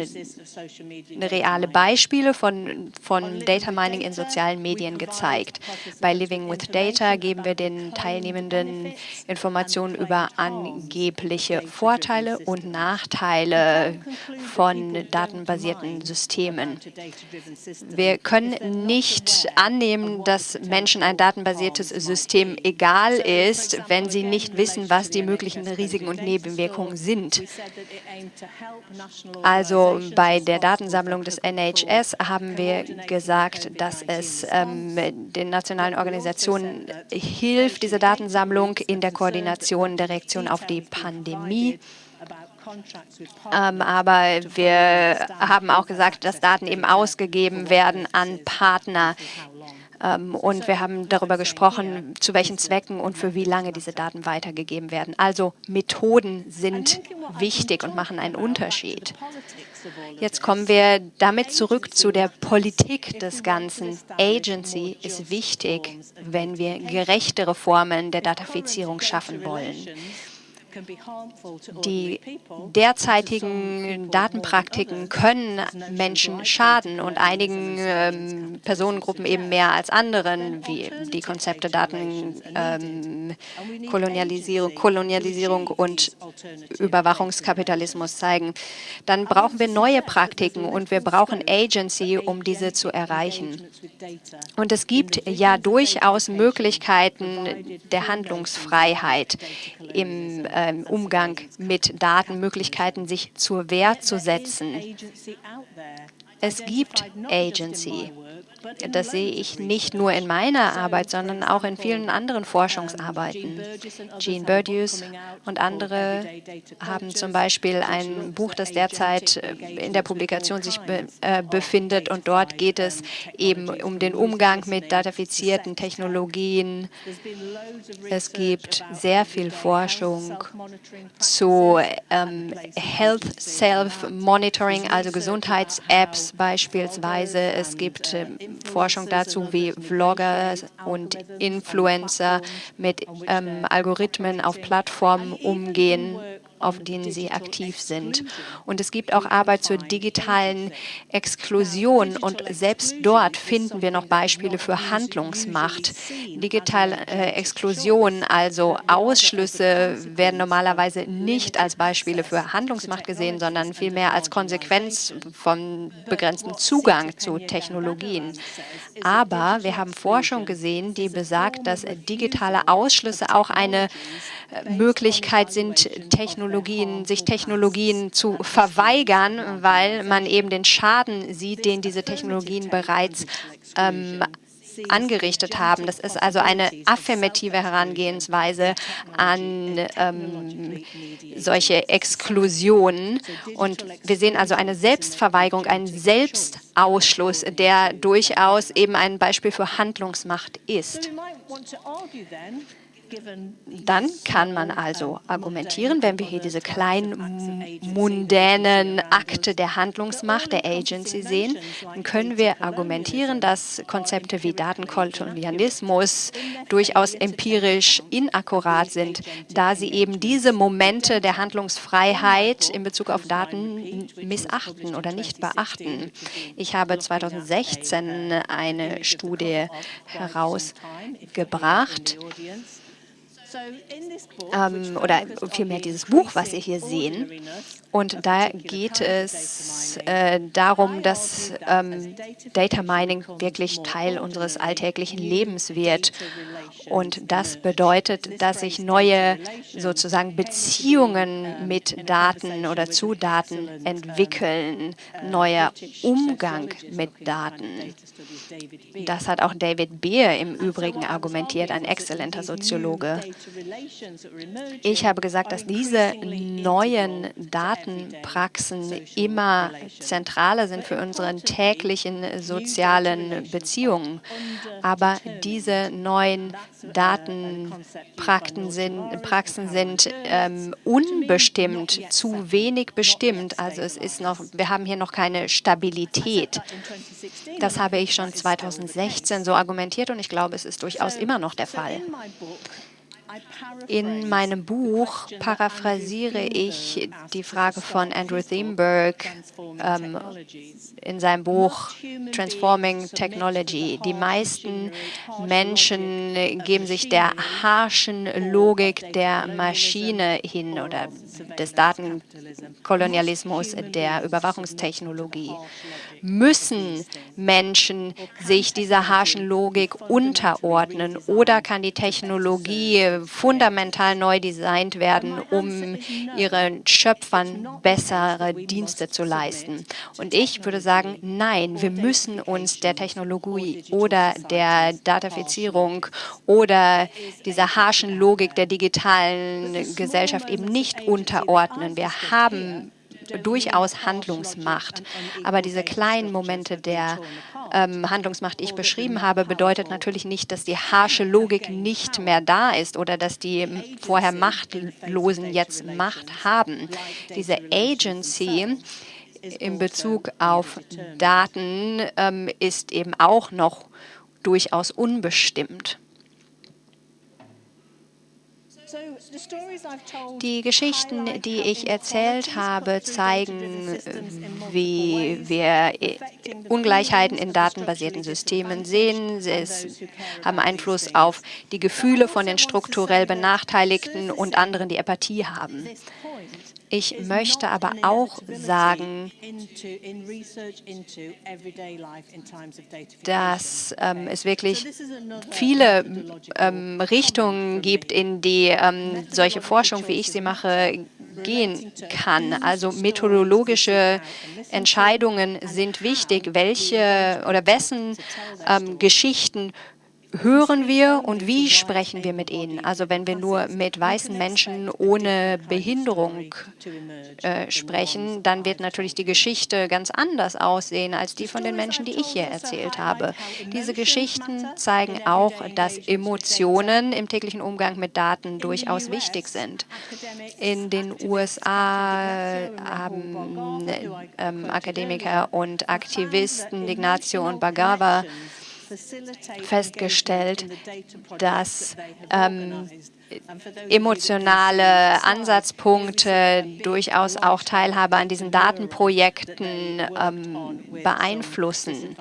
reale Beispiele von, von Data Mining in sozialen Medien gezeigt. Bei Living with Data geben wir den Teilnehmenden Informationen über angebliche Vorteile und Nachteile von datenbasierten Systemen. Wir können nicht annehmen, dass Menschen ein datenbasiertes System egal ist, wenn sie nicht wissen, was die möglichen Risiken und Nebenwirkungen sind. Also bei der Datensammlung des NHS haben wir gesagt, dass es ähm, den nationalen Organisationen hilft, diese Datensammlung in der Koordination der Reaktion auf die Pandemie. Ähm, aber wir haben auch gesagt, dass Daten eben ausgegeben werden an Partner. Ähm, und wir haben darüber gesprochen, zu welchen Zwecken und für wie lange diese Daten weitergegeben werden. Also Methoden sind wichtig und machen einen Unterschied. Jetzt kommen wir damit zurück zu der Politik des Ganzen. Agency ist wichtig, wenn wir gerechtere Formen der Datafizierung schaffen wollen. Die derzeitigen Datenpraktiken können Menschen schaden und einigen ähm, Personengruppen eben mehr als anderen, wie die Konzepte Datenkolonialisierung ähm, Kolonialisierung und Überwachungskapitalismus zeigen. Dann brauchen wir neue Praktiken und wir brauchen Agency, um diese zu erreichen. Und es gibt ja durchaus Möglichkeiten der Handlungsfreiheit im ähm, Umgang mit Datenmöglichkeiten, sich zur Wehr zu setzen. Es gibt Agency. Das sehe ich nicht nur in meiner Arbeit, sondern auch in vielen anderen Forschungsarbeiten. Jean Burdius und andere haben zum Beispiel ein Buch, das derzeit äh, in der Publikation sich be äh, befindet und dort geht es eben um den Umgang mit datafizierten Technologien. Es gibt sehr viel Forschung zu ähm, Health Self-Monitoring, also Gesundheits-Apps beispielsweise. Es gibt ähm, Forschung dazu, wie Vlogger und Influencer mit ähm, Algorithmen auf Plattformen umgehen. Auf denen sie aktiv sind. Und es gibt auch Arbeit zur digitalen Exklusion und selbst dort finden wir noch Beispiele für Handlungsmacht. Digitale äh, Exklusion, also Ausschlüsse, werden normalerweise nicht als Beispiele für Handlungsmacht gesehen, sondern vielmehr als Konsequenz von begrenztem Zugang zu Technologien. Aber wir haben Forschung gesehen, die besagt, dass digitale Ausschlüsse auch eine äh, Möglichkeit sind, Technologien, sich Technologien zu verweigern, weil man eben den Schaden sieht, den diese Technologien bereits ähm, angerichtet haben. Das ist also eine affirmative Herangehensweise an ähm, solche Exklusionen. Und wir sehen also eine Selbstverweigerung, einen Selbstausschluss, der durchaus eben ein Beispiel für Handlungsmacht ist. Dann kann man also argumentieren, wenn wir hier diese kleinen mundänen Akte der Handlungsmacht, der Agency sehen, dann können wir argumentieren, dass Konzepte wie Datenkolonialismus durchaus empirisch inakkurat sind, da sie eben diese Momente der Handlungsfreiheit in Bezug auf Daten missachten oder nicht beachten. Ich habe 2016 eine Studie herausgebracht, ähm, oder vielmehr dieses Buch, was Sie hier sehen. Und da geht es äh, darum, dass ähm, Data Mining wirklich Teil unseres alltäglichen Lebens wird. Und das bedeutet, dass sich neue sozusagen Beziehungen mit Daten oder zu Daten entwickeln, neuer Umgang mit Daten. Das hat auch David Beer im Übrigen argumentiert, ein exzellenter Soziologe. Ich habe gesagt, dass diese neuen Datenpraxen immer zentraler sind für unsere täglichen sozialen Beziehungen. Aber diese neuen Datenpraxen sind, Praxen sind ähm, unbestimmt, zu wenig bestimmt. Also es ist noch, wir haben hier noch keine Stabilität. Das habe ich schon 2016 so argumentiert und ich glaube, es ist durchaus immer noch der Fall. In meinem Buch paraphrasiere ich die Frage von Andrew Thiemenberg ähm, in seinem Buch Transforming Technology. Die meisten Menschen geben sich der harschen Logik der Maschine hin oder des Datenkolonialismus, der Überwachungstechnologie. Müssen Menschen sich dieser harschen Logik unterordnen oder kann die Technologie fundamental neu designt werden, um ihren Schöpfern bessere Dienste zu leisten? Und ich würde sagen, nein, wir müssen uns der Technologie oder der Datafizierung oder dieser harschen Logik der digitalen Gesellschaft eben nicht unterordnen. Wir haben durchaus Handlungsmacht. Aber diese kleinen Momente der ähm, Handlungsmacht, die ich beschrieben habe, bedeutet natürlich nicht, dass die harsche Logik nicht mehr da ist oder dass die vorher Machtlosen jetzt Macht haben. Diese Agency in Bezug auf Daten ähm, ist eben auch noch durchaus unbestimmt. Die Geschichten, die ich erzählt habe, zeigen, wie wir Ungleichheiten in datenbasierten Systemen sehen. Sie haben Einfluss auf die Gefühle von den strukturell Benachteiligten und anderen, die Apathie haben. Ich möchte aber auch sagen, dass ähm, es wirklich viele ähm, Richtungen gibt, in die ähm, solche Forschung, wie ich sie mache, gehen kann. Also methodologische Entscheidungen sind wichtig, welche oder wessen ähm, Geschichten hören wir und wie sprechen wir mit ihnen? Also wenn wir nur mit weißen Menschen ohne Behinderung äh, sprechen, dann wird natürlich die Geschichte ganz anders aussehen als die von den Menschen, die ich hier erzählt habe. Diese Geschichten zeigen auch, dass Emotionen im täglichen Umgang mit Daten durchaus wichtig sind. In den USA haben ähm, Akademiker und Aktivisten, Ignazio und Bagawa, festgestellt, dass ähm, emotionale Ansatzpunkte, durchaus auch Teilhabe an diesen Datenprojekten ähm, beeinflussen.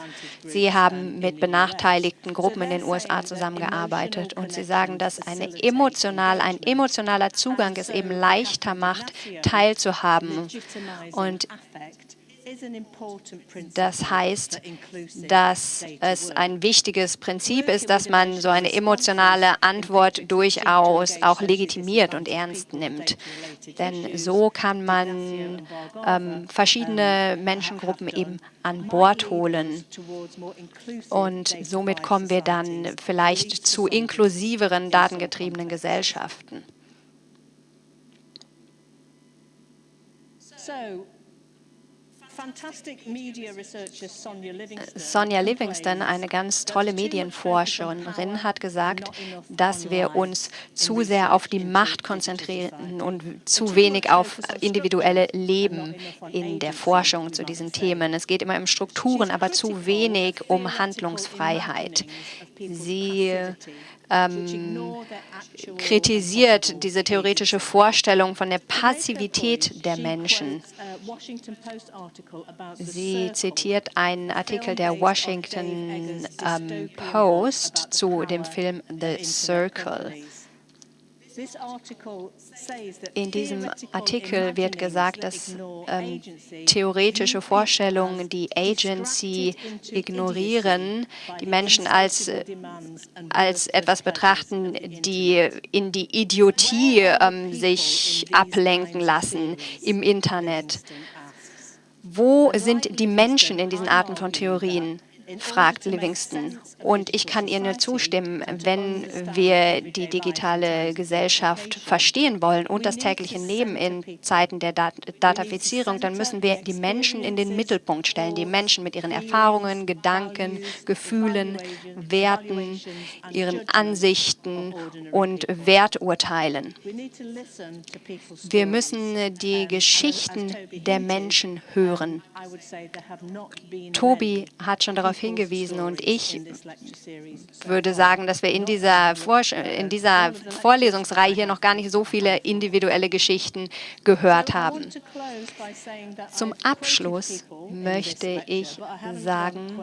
Sie haben mit benachteiligten Gruppen in den USA zusammengearbeitet und Sie sagen, dass eine emotional, ein emotionaler Zugang es eben leichter macht, teilzuhaben. Und das heißt, dass es ein wichtiges Prinzip ist, dass man so eine emotionale Antwort durchaus auch legitimiert und ernst nimmt. Denn so kann man ähm, verschiedene Menschengruppen eben an Bord holen. Und somit kommen wir dann vielleicht zu inklusiveren, datengetriebenen Gesellschaften. Sonja Livingston, eine ganz tolle Medienforscherin, hat gesagt, dass wir uns zu sehr auf die Macht konzentrieren und zu wenig auf individuelle Leben in der Forschung zu diesen Themen. Es geht immer um Strukturen, aber zu wenig um Handlungsfreiheit. Sie ähm, kritisiert diese theoretische Vorstellung von der Passivität der Menschen. Sie zitiert einen Artikel der Washington ähm, Post zu dem Film The Circle. In diesem Artikel wird gesagt, dass ähm, theoretische Vorstellungen die Agency ignorieren, die Menschen als, äh, als etwas betrachten, die in die Idiotie ähm, sich ablenken lassen im Internet. Wo sind die Menschen in diesen Arten von Theorien? fragt Livingston. Und ich kann ihr nur zustimmen, wenn wir die digitale Gesellschaft verstehen wollen und das tägliche Leben in Zeiten der Dat Datafizierung, dann müssen wir die Menschen in den Mittelpunkt stellen, die Menschen mit ihren Erfahrungen, Gedanken, Gefühlen, Werten, ihren Ansichten und Werturteilen. Wir müssen die Geschichten der Menschen hören. Tobi hat schon darauf darauf hingewiesen und ich würde sagen, dass wir in dieser, in dieser Vorlesungsreihe hier noch gar nicht so viele individuelle Geschichten gehört haben. Zum Abschluss möchte ich sagen,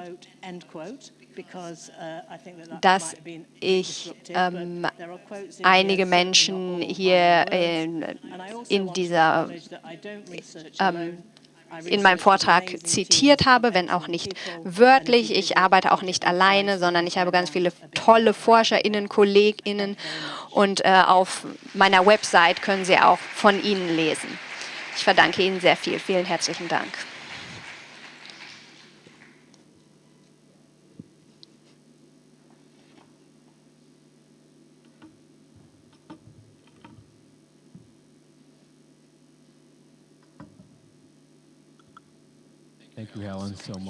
dass ich ähm, einige Menschen hier äh, in dieser ähm, in meinem Vortrag zitiert habe, wenn auch nicht wörtlich. Ich arbeite auch nicht alleine, sondern ich habe ganz viele tolle ForscherInnen, KollegInnen und äh, auf meiner Website können Sie auch von ihnen lesen. Ich verdanke Ihnen sehr viel. Vielen herzlichen Dank.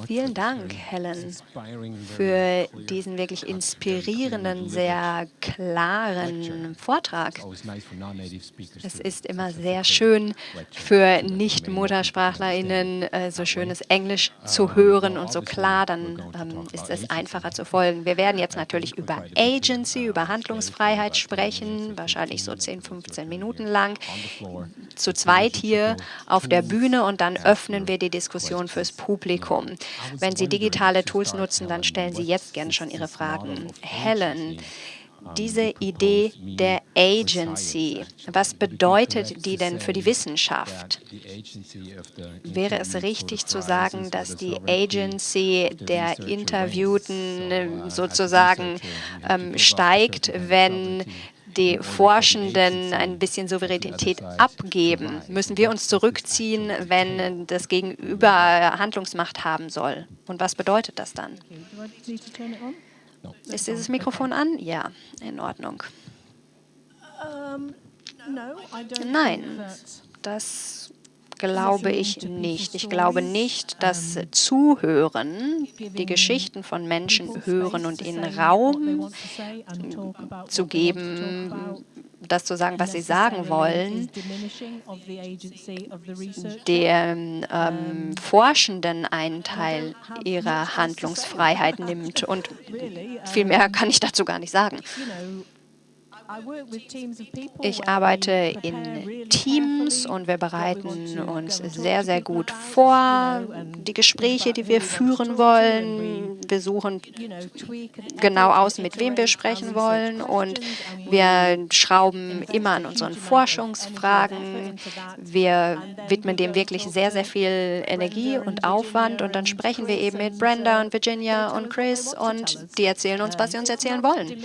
Vielen Dank, Helen, für diesen wirklich inspirierenden, sehr klaren Vortrag. Es ist immer sehr schön für Nicht-MuttersprachlerInnen äh, so schönes Englisch zu hören und so klar, dann ähm, ist es einfacher zu folgen. Wir werden jetzt natürlich über Agency, über Handlungsfreiheit sprechen, wahrscheinlich so 10, 15 Minuten lang, zu zweit hier auf der Bühne und dann öffnen wir die Diskussion fürs Publikum. Wenn Sie digitale Tools nutzen, dann stellen Sie jetzt gerne schon Ihre Fragen. Helen, diese Idee der Agency, was bedeutet die denn für die Wissenschaft? Wäre es richtig zu sagen, dass die Agency der Interviewten sozusagen ähm, steigt, wenn die Forschenden ein bisschen Souveränität abgeben? Müssen wir uns zurückziehen, wenn das Gegenüber Handlungsmacht haben soll? Und was bedeutet das dann? Ist dieses Mikrofon an? Ja, in Ordnung. Nein, das glaube ich nicht. Ich glaube nicht, dass Zuhören, die Geschichten von Menschen hören und ihnen Raum zu geben, das zu sagen, was sie sagen wollen, den ähm, Forschenden einen Teil ihrer Handlungsfreiheit nimmt. Und viel mehr kann ich dazu gar nicht sagen. Ich arbeite in Teams und wir bereiten uns sehr, sehr gut vor, die Gespräche, die wir führen wollen. Wir suchen genau aus, mit wem wir sprechen wollen und wir schrauben immer an unseren Forschungsfragen. Wir widmen dem wirklich sehr, sehr viel Energie und Aufwand und dann sprechen wir eben mit Brenda und Virginia und Chris und die erzählen uns, was sie uns erzählen wollen.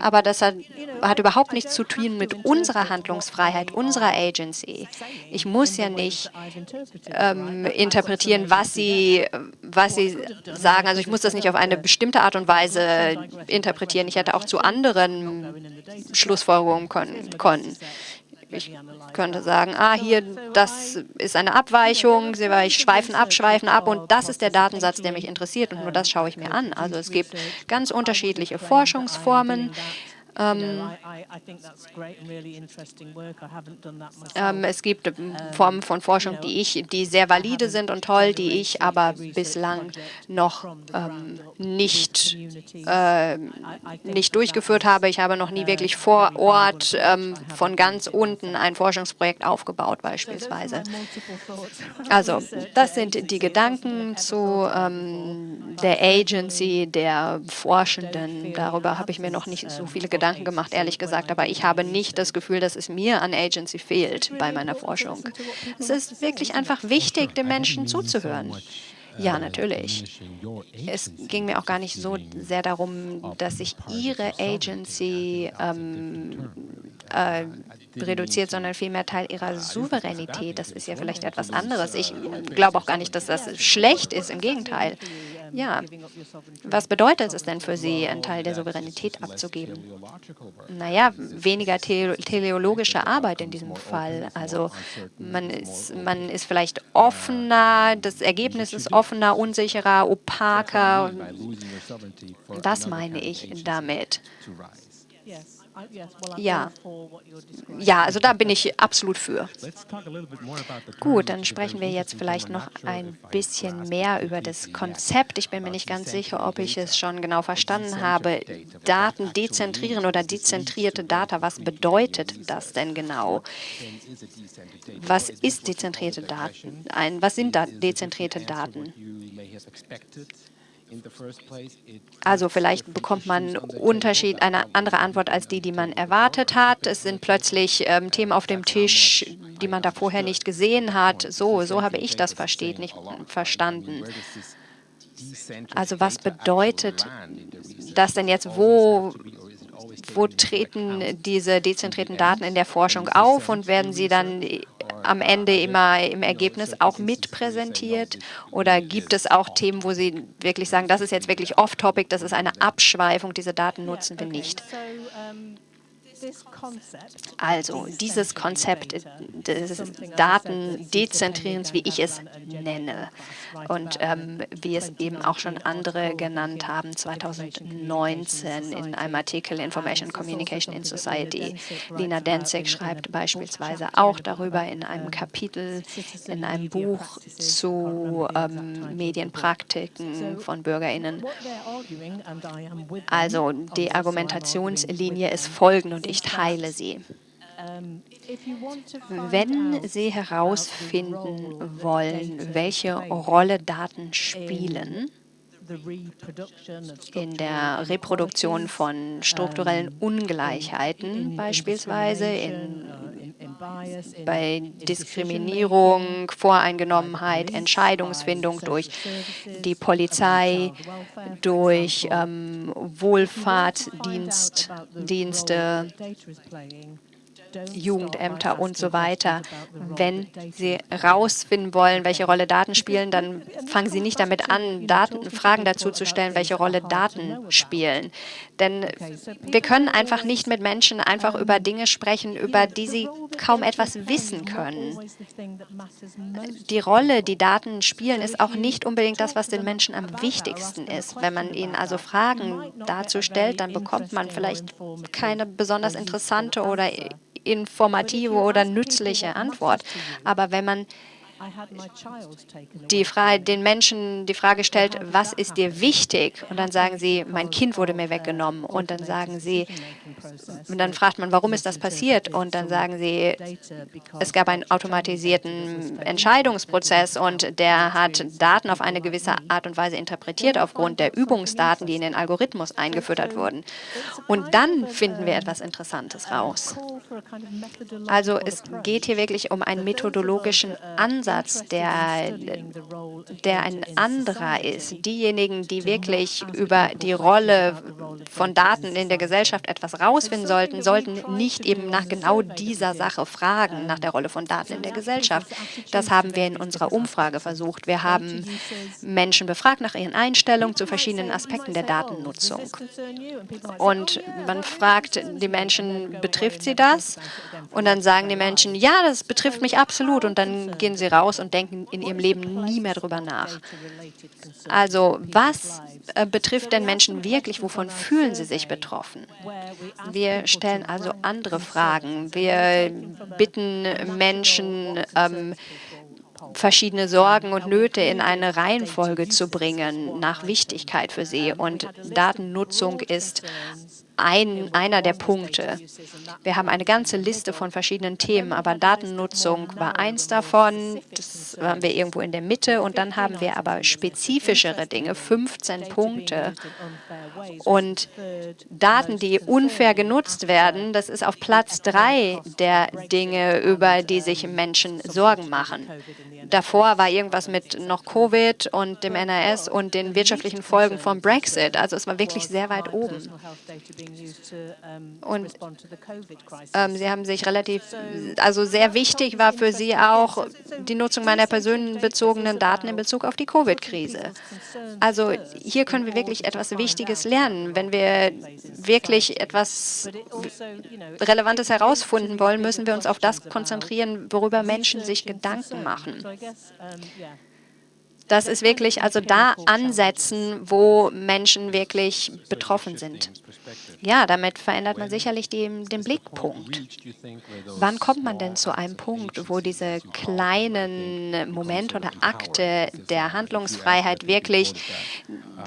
Aber das hat, hat überhaupt nichts zu tun mit unserer Handlungsfreiheit, unserer Agency. Ich muss ja nicht ähm, interpretieren, was sie, was sie sagen. Also ich muss das nicht auf eine bestimmte Art und Weise interpretieren. Ich hätte auch zu anderen Schlussfolgerungen können. Ich könnte sagen, ah, hier, das ist eine Abweichung, Sie schweifen ab, schweifen ab und das ist der Datensatz, der mich interessiert und nur das schaue ich mir an. Also es gibt ganz unterschiedliche Forschungsformen. Ähm, ähm, es gibt Formen von Forschung, die ich, die sehr valide sind und toll, die ich aber bislang noch ähm, nicht, äh, nicht durchgeführt habe. Ich habe noch nie wirklich vor Ort ähm, von ganz unten ein Forschungsprojekt aufgebaut beispielsweise. Also das sind die Gedanken zu ähm, der Agency, der Forschenden. Darüber habe ich mir noch nicht so viele Gedanken Gedanken gemacht, ehrlich gesagt, aber ich habe nicht das Gefühl, dass es mir an Agency fehlt bei meiner Forschung. Es ist wirklich einfach wichtig, den Menschen zuzuhören. Ja, natürlich. Es ging mir auch gar nicht so sehr darum, dass sich Ihre Agency ähm, äh, reduziert, sondern vielmehr Teil Ihrer Souveränität. Das ist ja vielleicht etwas anderes. Ich glaube auch gar nicht, dass das schlecht ist. Im Gegenteil. Ja, was bedeutet es denn für Sie, einen Teil der Souveränität abzugeben? Naja, weniger teleologische Arbeit in diesem Fall. Also man ist, man ist vielleicht offener, das Ergebnis ist offener, unsicherer, opaker. Das meine ich damit. Ja. ja, also da bin ich absolut für. Gut, dann sprechen wir jetzt vielleicht noch ein bisschen mehr über das Konzept. Ich bin mir nicht ganz sicher, ob ich es schon genau verstanden habe. Daten dezentrieren oder dezentrierte Data, was bedeutet das denn genau? Was ist dezentrierte Daten? Ein, was sind da dezentrierte Daten? Also vielleicht bekommt man Unterschied, eine andere Antwort als die, die man erwartet hat. Es sind plötzlich ähm, Themen auf dem Tisch, die man da vorher nicht gesehen hat. So, so habe ich das versteht, nicht verstanden. Also was bedeutet das denn jetzt? Wo, wo treten diese dezentrierten Daten in der Forschung auf und werden sie dann am Ende immer im Ergebnis auch mit präsentiert? Oder gibt es auch Themen, wo Sie wirklich sagen, das ist jetzt wirklich off-topic, das ist eine Abschweifung, diese Daten nutzen wir nicht? Also dieses Konzept des Datendezentrierens, wie ich es nenne. und ähm, wie es eben auch schon andere genannt haben, 2019 in einem Artikel Information Communication in Society. Lina Denzig schreibt beispielsweise auch darüber in einem Kapitel in einem Buch zu ähm, Medienpraktiken von BürgerInnen. Also die Argumentationslinie ist folgende und ich teile sie. Wenn Sie herausfinden wollen, welche Rolle Daten spielen, in der Reproduktion von strukturellen Ungleichheiten, beispielsweise in, bei Diskriminierung, Voreingenommenheit, Entscheidungsfindung durch die Polizei, durch ähm, Wohlfahrtsdienste, Jugendämter und so weiter. Wenn Sie herausfinden wollen, welche Rolle Daten spielen, dann fangen Sie nicht damit an, Daten, Fragen dazu zu stellen, welche Rolle Daten spielen. Denn wir können einfach nicht mit Menschen einfach über Dinge sprechen, über die sie kaum etwas wissen können. Die Rolle, die Daten spielen, ist auch nicht unbedingt das, was den Menschen am wichtigsten ist. Wenn man ihnen also Fragen dazu stellt, dann bekommt man vielleicht keine besonders interessante oder informative oder nützliche Antwort. Aber wenn man die Fra den Menschen die Frage stellt, was ist dir wichtig? Und dann sagen sie, mein Kind wurde mir weggenommen. Und dann sagen sie, und dann fragt man, warum ist das passiert? Und dann sagen sie, es gab einen automatisierten Entscheidungsprozess und der hat Daten auf eine gewisse Art und Weise interpretiert aufgrund der Übungsdaten, die in den Algorithmus eingefüttert wurden. Und dann finden wir etwas Interessantes raus. Also es geht hier wirklich um einen methodologischen Ansatz, der, der ein anderer ist. Diejenigen, die wirklich über die Rolle von Daten in der Gesellschaft etwas rausfinden sollten, sollten nicht eben nach genau dieser Sache fragen, nach der Rolle von Daten in der Gesellschaft. Das haben wir in unserer Umfrage versucht. Wir haben Menschen befragt nach ihren Einstellungen zu verschiedenen Aspekten der Datennutzung. Und man fragt die Menschen, betrifft sie das? Und dann sagen die Menschen, ja, das betrifft mich absolut. Und dann gehen sie raus und denken in ihrem Leben nie mehr darüber nach. Also was äh, betrifft denn Menschen wirklich? Wovon fühlen sie sich betroffen? Wir stellen also andere Fragen. Wir bitten Menschen, ähm, verschiedene Sorgen und Nöte in eine Reihenfolge zu bringen nach Wichtigkeit für sie. Und Datennutzung ist ein, einer der Punkte. Wir haben eine ganze Liste von verschiedenen Themen, aber Datennutzung war eins davon. Das waren wir irgendwo in der Mitte. Und dann haben wir aber spezifischere Dinge, 15 Punkte. Und Daten, die unfair genutzt werden, das ist auf Platz drei der Dinge, über die sich Menschen Sorgen machen. Davor war irgendwas mit noch Covid und dem NRS und den wirtschaftlichen Folgen vom Brexit. Also es war wirklich sehr weit oben. Und ähm, Sie haben sich relativ, also sehr wichtig war für Sie auch die Nutzung meiner personenbezogenen Daten in Bezug auf die Covid-Krise. Also hier können wir wirklich etwas Wichtiges lernen. Wenn wir wirklich etwas Relevantes herausfinden wollen, müssen wir uns auf das konzentrieren, worüber Menschen sich Gedanken machen. Das ist wirklich also da ansetzen, wo Menschen wirklich betroffen sind. Ja, damit verändert man sicherlich die, den Blickpunkt. Wann kommt man denn zu einem Punkt, wo diese kleinen Momente oder Akte der Handlungsfreiheit wirklich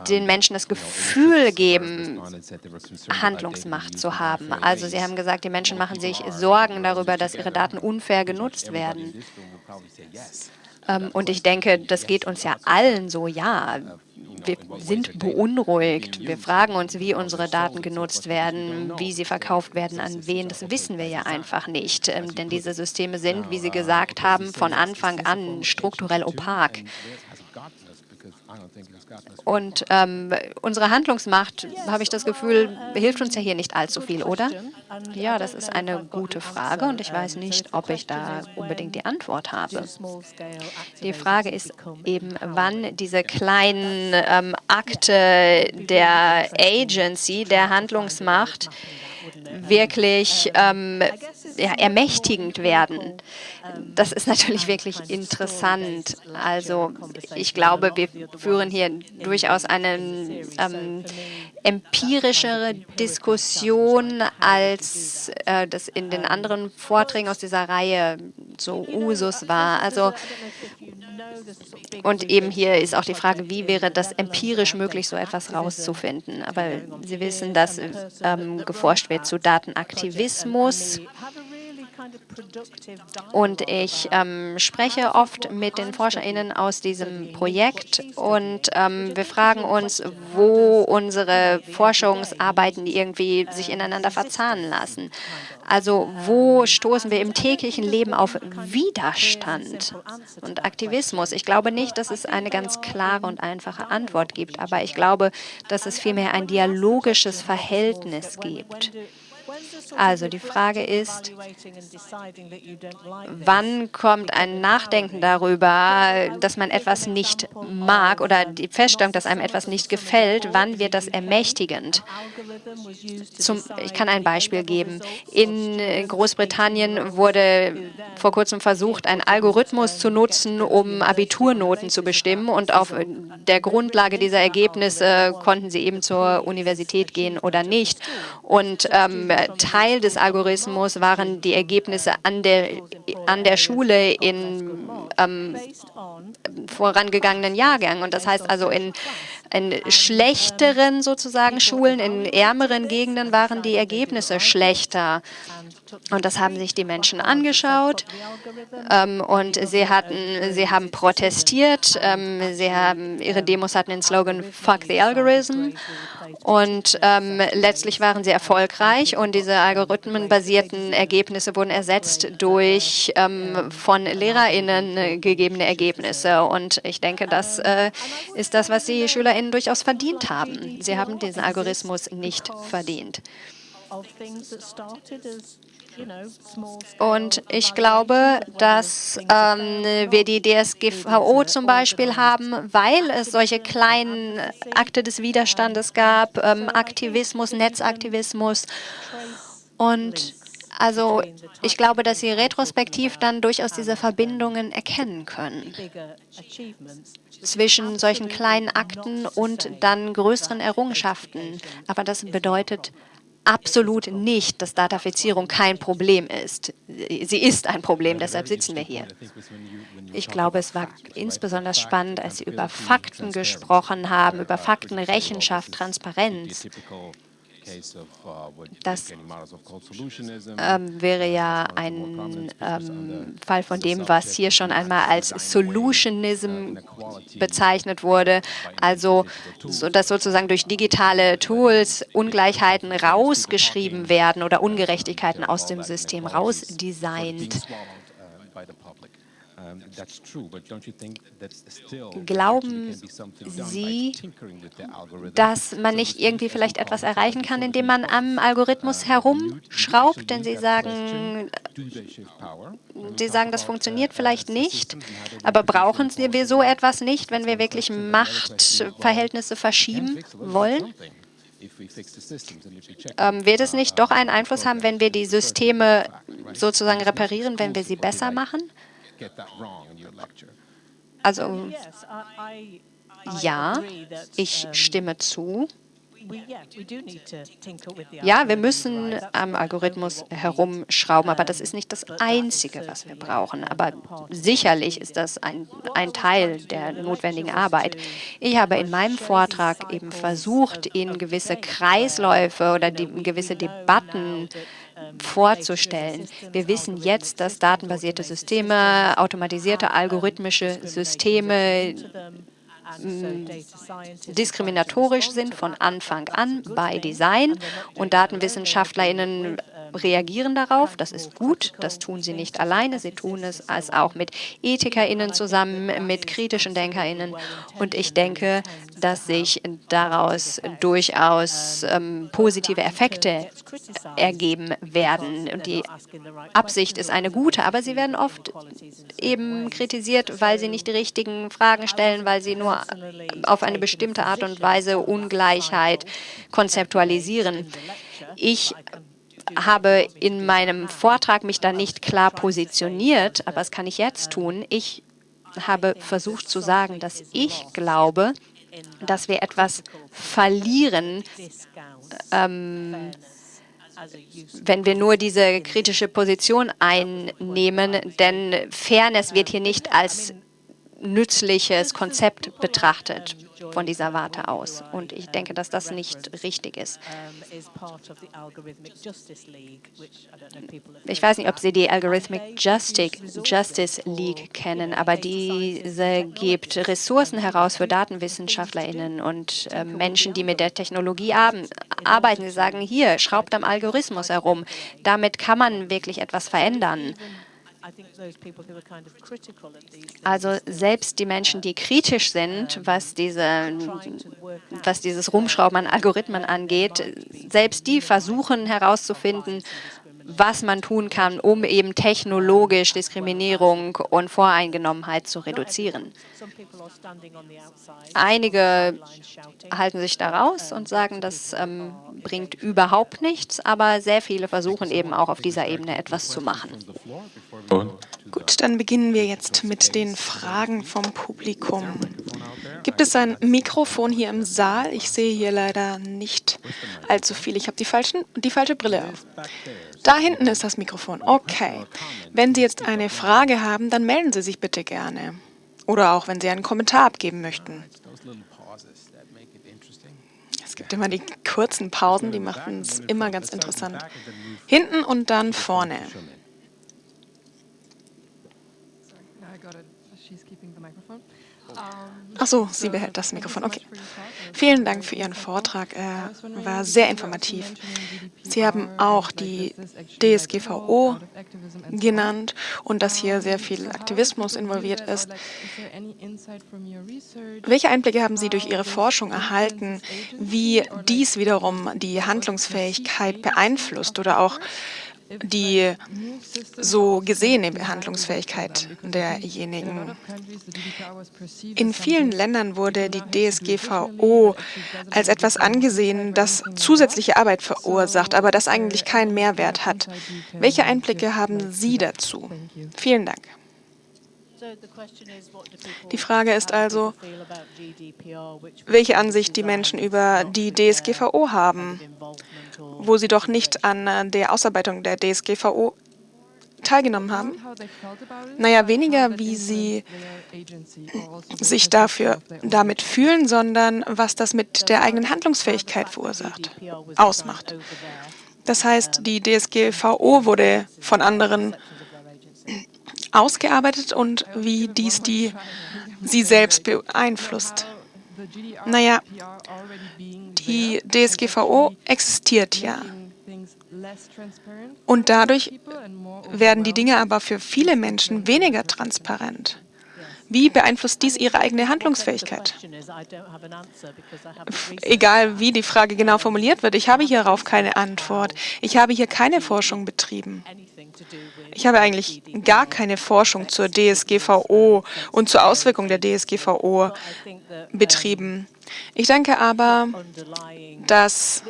den Menschen das Gefühl geben, Handlungsmacht zu haben? Also Sie haben gesagt, die Menschen machen sich Sorgen darüber, dass ihre Daten unfair genutzt werden. Ähm, und ich denke, das geht uns ja allen so, ja. Wir sind beunruhigt. Wir fragen uns, wie unsere Daten genutzt werden, wie sie verkauft werden, an wen. Das wissen wir ja einfach nicht. Ähm, denn diese Systeme sind, wie Sie gesagt haben, von Anfang an strukturell opak. Und ähm, unsere Handlungsmacht, habe ich das Gefühl, hilft uns ja hier nicht allzu viel, oder? Ja, das ist eine gute Frage und ich weiß nicht, ob ich da unbedingt die Antwort habe. Die Frage ist eben, wann diese kleinen ähm, Akte der Agency, der Handlungsmacht, wirklich ähm, ja, ermächtigend werden. Das ist natürlich wirklich interessant. Also ich glaube, wir führen hier durchaus eine ähm, empirischere Diskussion, als äh, das in den anderen Vorträgen aus dieser Reihe so Usus war. Also und eben hier ist auch die Frage, wie wäre das empirisch möglich, so etwas rauszufinden. Aber Sie wissen, dass ähm, geforscht zu Datenaktivismus. Und ich ähm, spreche oft mit den ForscherInnen aus diesem Projekt und ähm, wir fragen uns, wo unsere Forschungsarbeiten irgendwie sich ineinander verzahnen lassen. Also wo stoßen wir im täglichen Leben auf Widerstand und Aktivismus? Ich glaube nicht, dass es eine ganz klare und einfache Antwort gibt, aber ich glaube, dass es vielmehr ein dialogisches Verhältnis gibt. Also die Frage ist, wann kommt ein Nachdenken darüber, dass man etwas nicht mag oder die Feststellung, dass einem etwas nicht gefällt, wann wird das ermächtigend? Zum, ich kann ein Beispiel geben. In Großbritannien wurde vor kurzem versucht, einen Algorithmus zu nutzen, um Abiturnoten zu bestimmen und auf der Grundlage dieser Ergebnisse konnten sie eben zur Universität gehen oder nicht. Und ähm, Teil des Algorithmus waren die Ergebnisse an der, an der Schule in ähm, vorangegangenen Jahrgängen. Und das heißt also, in, in schlechteren sozusagen Schulen, in ärmeren Gegenden waren die Ergebnisse schlechter. Und das haben sich die Menschen angeschaut ähm, und sie, hatten, sie haben protestiert. Ähm, sie haben, ihre Demos hatten den Slogan Fuck the Algorithm. Und ähm, letztlich waren sie erfolgreich und diese algorithmenbasierten Ergebnisse wurden ersetzt durch ähm, von LehrerInnen gegebene Ergebnisse. Und ich denke, das äh, ist das, was die SchülerInnen durchaus verdient haben. Sie haben diesen Algorithmus nicht verdient. Und ich glaube, dass ähm, wir die DSGVO zum Beispiel haben, weil es solche kleinen Akte des Widerstandes gab, ähm, Aktivismus, Netzaktivismus. Und also ich glaube, dass Sie retrospektiv dann durchaus diese Verbindungen erkennen können zwischen solchen kleinen Akten und dann größeren Errungenschaften. Aber das bedeutet absolut nicht, dass Datafizierung kein Problem ist. Sie ist ein Problem, deshalb sitzen wir hier. Ich glaube, es war insbesondere spannend, als Sie über Fakten gesprochen haben, über Faktenrechenschaft, Transparenz. Das ähm, wäre ja ein ähm, Fall von dem, was hier schon einmal als Solutionism bezeichnet wurde, also so, dass sozusagen durch digitale Tools Ungleichheiten rausgeschrieben werden oder Ungerechtigkeiten aus dem System rausdesignt. Glauben Sie, dass man nicht irgendwie vielleicht etwas erreichen kann, indem man am Algorithmus herumschraubt? Denn Sie sagen, Sie sagen, das funktioniert vielleicht nicht, aber brauchen wir so etwas nicht, wenn wir wirklich Machtverhältnisse verschieben wollen? Ähm, wird es nicht doch einen Einfluss haben, wenn wir die Systeme sozusagen reparieren, wenn wir sie besser machen? Also ja, ich stimme zu. Ja, wir müssen am Algorithmus herumschrauben, aber das ist nicht das Einzige, was wir brauchen. Aber sicherlich ist das ein, ein Teil der notwendigen Arbeit. Ich habe in meinem Vortrag eben versucht, Ihnen gewisse Kreisläufe oder die, gewisse Debatten vorzustellen. Wir wissen jetzt, dass datenbasierte Systeme, automatisierte algorithmische Systeme diskriminatorisch sind von Anfang an bei Design und DatenwissenschaftlerInnen reagieren darauf. Das ist gut, das tun sie nicht alleine, sie tun es als auch mit EthikerInnen zusammen, mit kritischen DenkerInnen. Und ich denke, dass sich daraus durchaus ähm, positive Effekte ergeben werden. Und die Absicht ist eine gute, aber sie werden oft eben kritisiert, weil sie nicht die richtigen Fragen stellen, weil sie nur auf eine bestimmte Art und Weise Ungleichheit konzeptualisieren. Ich habe in meinem Vortrag mich da nicht klar positioniert, aber das kann ich jetzt tun. Ich habe versucht zu sagen, dass ich glaube, dass wir etwas verlieren, ähm, wenn wir nur diese kritische Position einnehmen, denn Fairness wird hier nicht als nützliches Konzept betrachtet von dieser Warte aus. Und ich denke, dass das nicht richtig ist. Ich weiß nicht, ob Sie die Algorithmic Justice League kennen, aber diese gibt Ressourcen heraus für DatenwissenschaftlerInnen und äh, Menschen, die mit der Technologie arbeiten. Sie sagen, hier, schraubt am Algorithmus herum. Damit kann man wirklich etwas verändern. Also selbst die Menschen, die kritisch sind, was, diese, was dieses Rumschrauben an Algorithmen angeht, selbst die versuchen herauszufinden, was man tun kann, um eben technologisch Diskriminierung und Voreingenommenheit zu reduzieren. Einige halten sich da raus und sagen, das ähm, bringt überhaupt nichts, aber sehr viele versuchen eben auch auf dieser Ebene etwas zu machen. Gut, dann beginnen wir jetzt mit den Fragen vom Publikum. Gibt es ein Mikrofon hier im Saal? Ich sehe hier leider nicht allzu viel. Ich habe die, die falsche Brille auf. Da hinten ist das Mikrofon. Okay. Wenn Sie jetzt eine Frage haben, dann melden Sie sich bitte gerne. Oder auch, wenn Sie einen Kommentar abgeben möchten. Es gibt immer die kurzen Pausen, die machen es immer ganz interessant. Hinten und dann vorne. Ach so, sie behält das Mikrofon. Okay. Vielen Dank für Ihren Vortrag. Er war sehr informativ. Sie haben auch die DSGVO genannt und dass hier sehr viel Aktivismus involviert ist. Welche Einblicke haben Sie durch Ihre Forschung erhalten, wie dies wiederum die Handlungsfähigkeit beeinflusst oder auch die so gesehene Behandlungsfähigkeit derjenigen. In vielen Ländern wurde die DSGVO als etwas angesehen, das zusätzliche Arbeit verursacht, aber das eigentlich keinen Mehrwert hat. Welche Einblicke haben Sie dazu? Vielen Dank. Die Frage ist also, welche Ansicht die Menschen über die DSGVO haben, wo sie doch nicht an der Ausarbeitung der DSGVO teilgenommen haben? Naja, weniger, wie sie sich dafür damit fühlen, sondern was das mit der eigenen Handlungsfähigkeit verursacht, ausmacht. Das heißt, die DSGVO wurde von anderen ausgearbeitet und wie dies die sie selbst beeinflusst. Naja, die DSGVO existiert ja. Und dadurch werden die Dinge aber für viele Menschen weniger transparent. Wie beeinflusst dies Ihre eigene Handlungsfähigkeit? Egal, wie die Frage genau formuliert wird, ich habe hierauf keine Antwort. Ich habe hier keine Forschung betrieben. Ich habe eigentlich gar keine Forschung zur DSGVO und zur Auswirkung der DSGVO betrieben. Ich denke aber, dass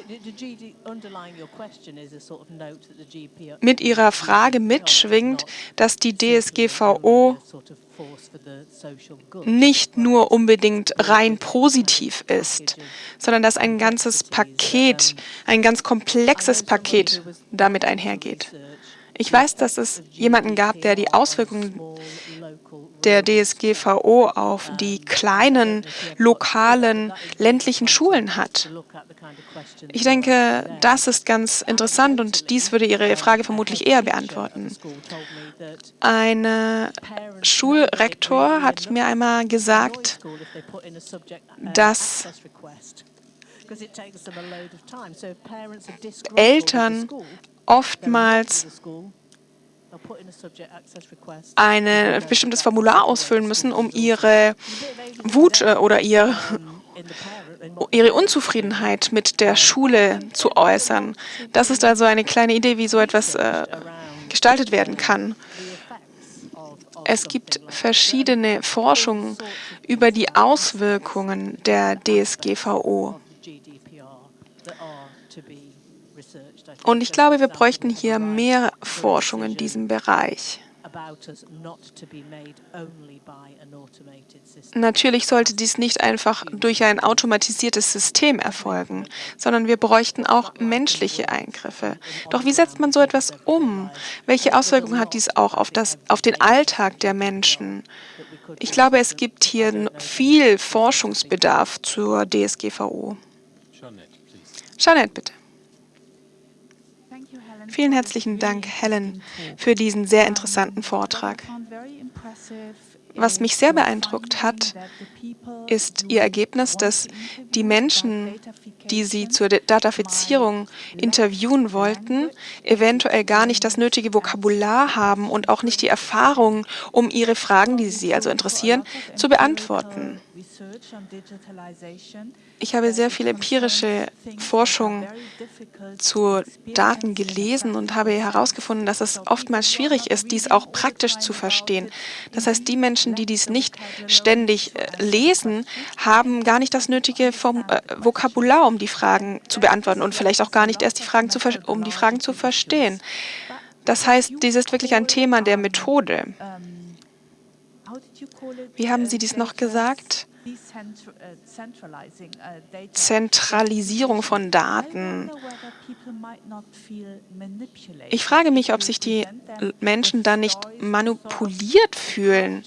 mit Ihrer Frage mitschwingt, dass die DSGVO nicht nur unbedingt rein positiv ist, sondern dass ein ganzes Paket, ein ganz komplexes Paket damit einhergeht. Ich weiß, dass es jemanden gab, der die Auswirkungen der DSGVO auf die kleinen, lokalen, ländlichen Schulen hat. Ich denke, das ist ganz interessant und dies würde Ihre Frage vermutlich eher beantworten. Ein Schulrektor hat mir einmal gesagt, dass Eltern oftmals ein bestimmtes Formular ausfüllen müssen, um ihre Wut äh, oder ihr, ihre Unzufriedenheit mit der Schule zu äußern. Das ist also eine kleine Idee, wie so etwas äh, gestaltet werden kann. Es gibt verschiedene Forschungen über die Auswirkungen der DSGVO. Und ich glaube, wir bräuchten hier mehr Forschung in diesem Bereich. Natürlich sollte dies nicht einfach durch ein automatisiertes System erfolgen, sondern wir bräuchten auch menschliche Eingriffe. Doch wie setzt man so etwas um? Welche Auswirkungen hat dies auch auf, das, auf den Alltag der Menschen? Ich glaube, es gibt hier viel Forschungsbedarf zur DSGVO. Jeanette, bitte. Vielen herzlichen Dank, Helen, für diesen sehr interessanten Vortrag. Was mich sehr beeindruckt hat, ist Ihr Ergebnis, dass die Menschen, die Sie zur Datafizierung interviewen wollten, eventuell gar nicht das nötige Vokabular haben und auch nicht die Erfahrung, um Ihre Fragen, die Sie also interessieren, zu beantworten. Ich habe sehr viel empirische Forschung zu Daten gelesen und habe herausgefunden, dass es oftmals schwierig ist, dies auch praktisch zu verstehen. Das heißt, die Menschen, die dies nicht ständig äh, lesen, haben gar nicht das nötige Form äh, Vokabular, um die Fragen zu beantworten und vielleicht auch gar nicht erst die Fragen zu um die Fragen zu verstehen. Das heißt, dies ist wirklich ein Thema der Methode. Wie haben Sie dies noch gesagt? Zentralisierung von Daten. Ich frage mich, ob sich die Menschen da nicht manipuliert fühlen.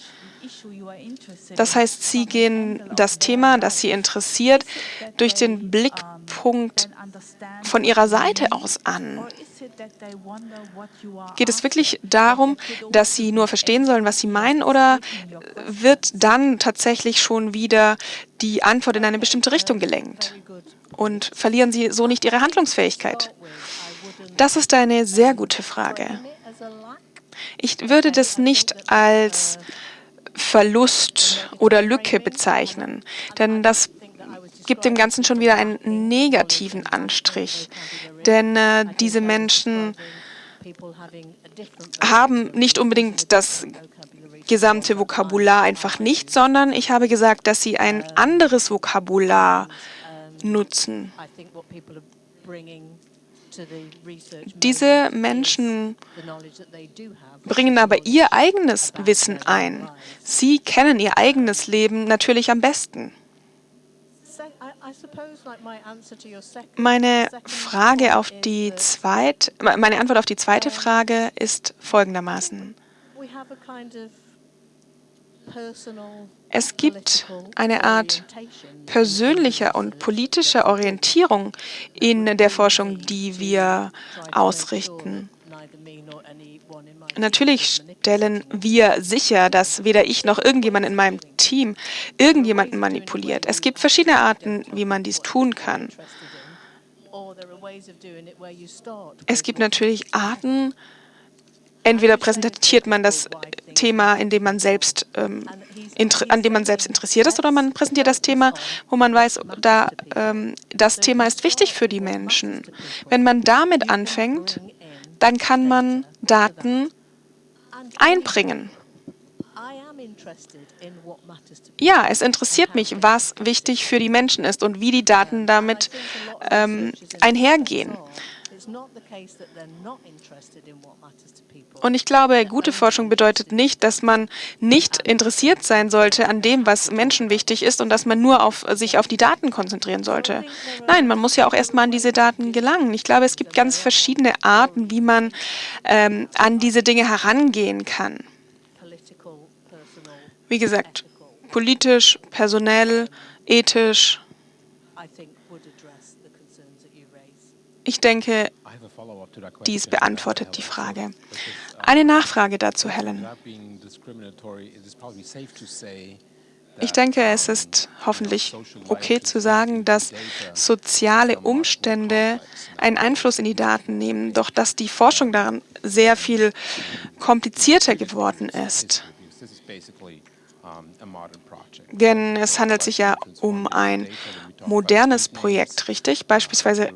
Das heißt, sie gehen das Thema, das sie interessiert, durch den Blickpunkt von ihrer Seite aus an. Geht es wirklich darum, dass sie nur verstehen sollen, was sie meinen, oder wird dann tatsächlich schon wieder die Antwort in eine bestimmte Richtung gelenkt? Und verlieren sie so nicht ihre Handlungsfähigkeit? Das ist eine sehr gute Frage. Ich würde das nicht als Verlust oder Lücke bezeichnen. Denn das gibt dem Ganzen schon wieder einen negativen Anstrich. Denn äh, diese Menschen haben nicht unbedingt das gesamte Vokabular einfach nicht, sondern ich habe gesagt, dass sie ein anderes Vokabular nutzen. Diese Menschen bringen aber ihr eigenes Wissen ein. Sie kennen ihr eigenes Leben natürlich am besten. Meine Frage auf die zweite, meine Antwort auf die zweite Frage ist folgendermaßen. Es gibt eine Art persönlicher und politischer Orientierung in der Forschung, die wir ausrichten. Natürlich stellen wir sicher, dass weder ich noch irgendjemand in meinem Team irgendjemanden manipuliert. Es gibt verschiedene Arten, wie man dies tun kann. Es gibt natürlich Arten, entweder präsentiert man das Thema, in dem man selbst, ähm, an dem man selbst interessiert ist, oder man präsentiert das Thema, wo man weiß, da, ähm, das Thema ist wichtig für die Menschen. Wenn man damit anfängt, dann kann man Daten einbringen. Ja, es interessiert mich, was wichtig für die Menschen ist und wie die Daten damit ähm, einhergehen. Und ich glaube, gute Forschung bedeutet nicht, dass man nicht interessiert sein sollte an dem, was Menschen wichtig ist und dass man nur auf, sich auf die Daten konzentrieren sollte. Nein, man muss ja auch erstmal an diese Daten gelangen. Ich glaube, es gibt ganz verschiedene Arten, wie man ähm, an diese Dinge herangehen kann. Wie gesagt, politisch, personell, ethisch. Ich denke, dies beantwortet die Frage. Eine Nachfrage dazu, Helen. Ich denke, es ist hoffentlich okay zu sagen, dass soziale Umstände einen Einfluss in die Daten nehmen, doch dass die Forschung daran sehr viel komplizierter geworden ist. Denn es handelt sich ja um ein modernes Projekt, richtig? Beispielsweise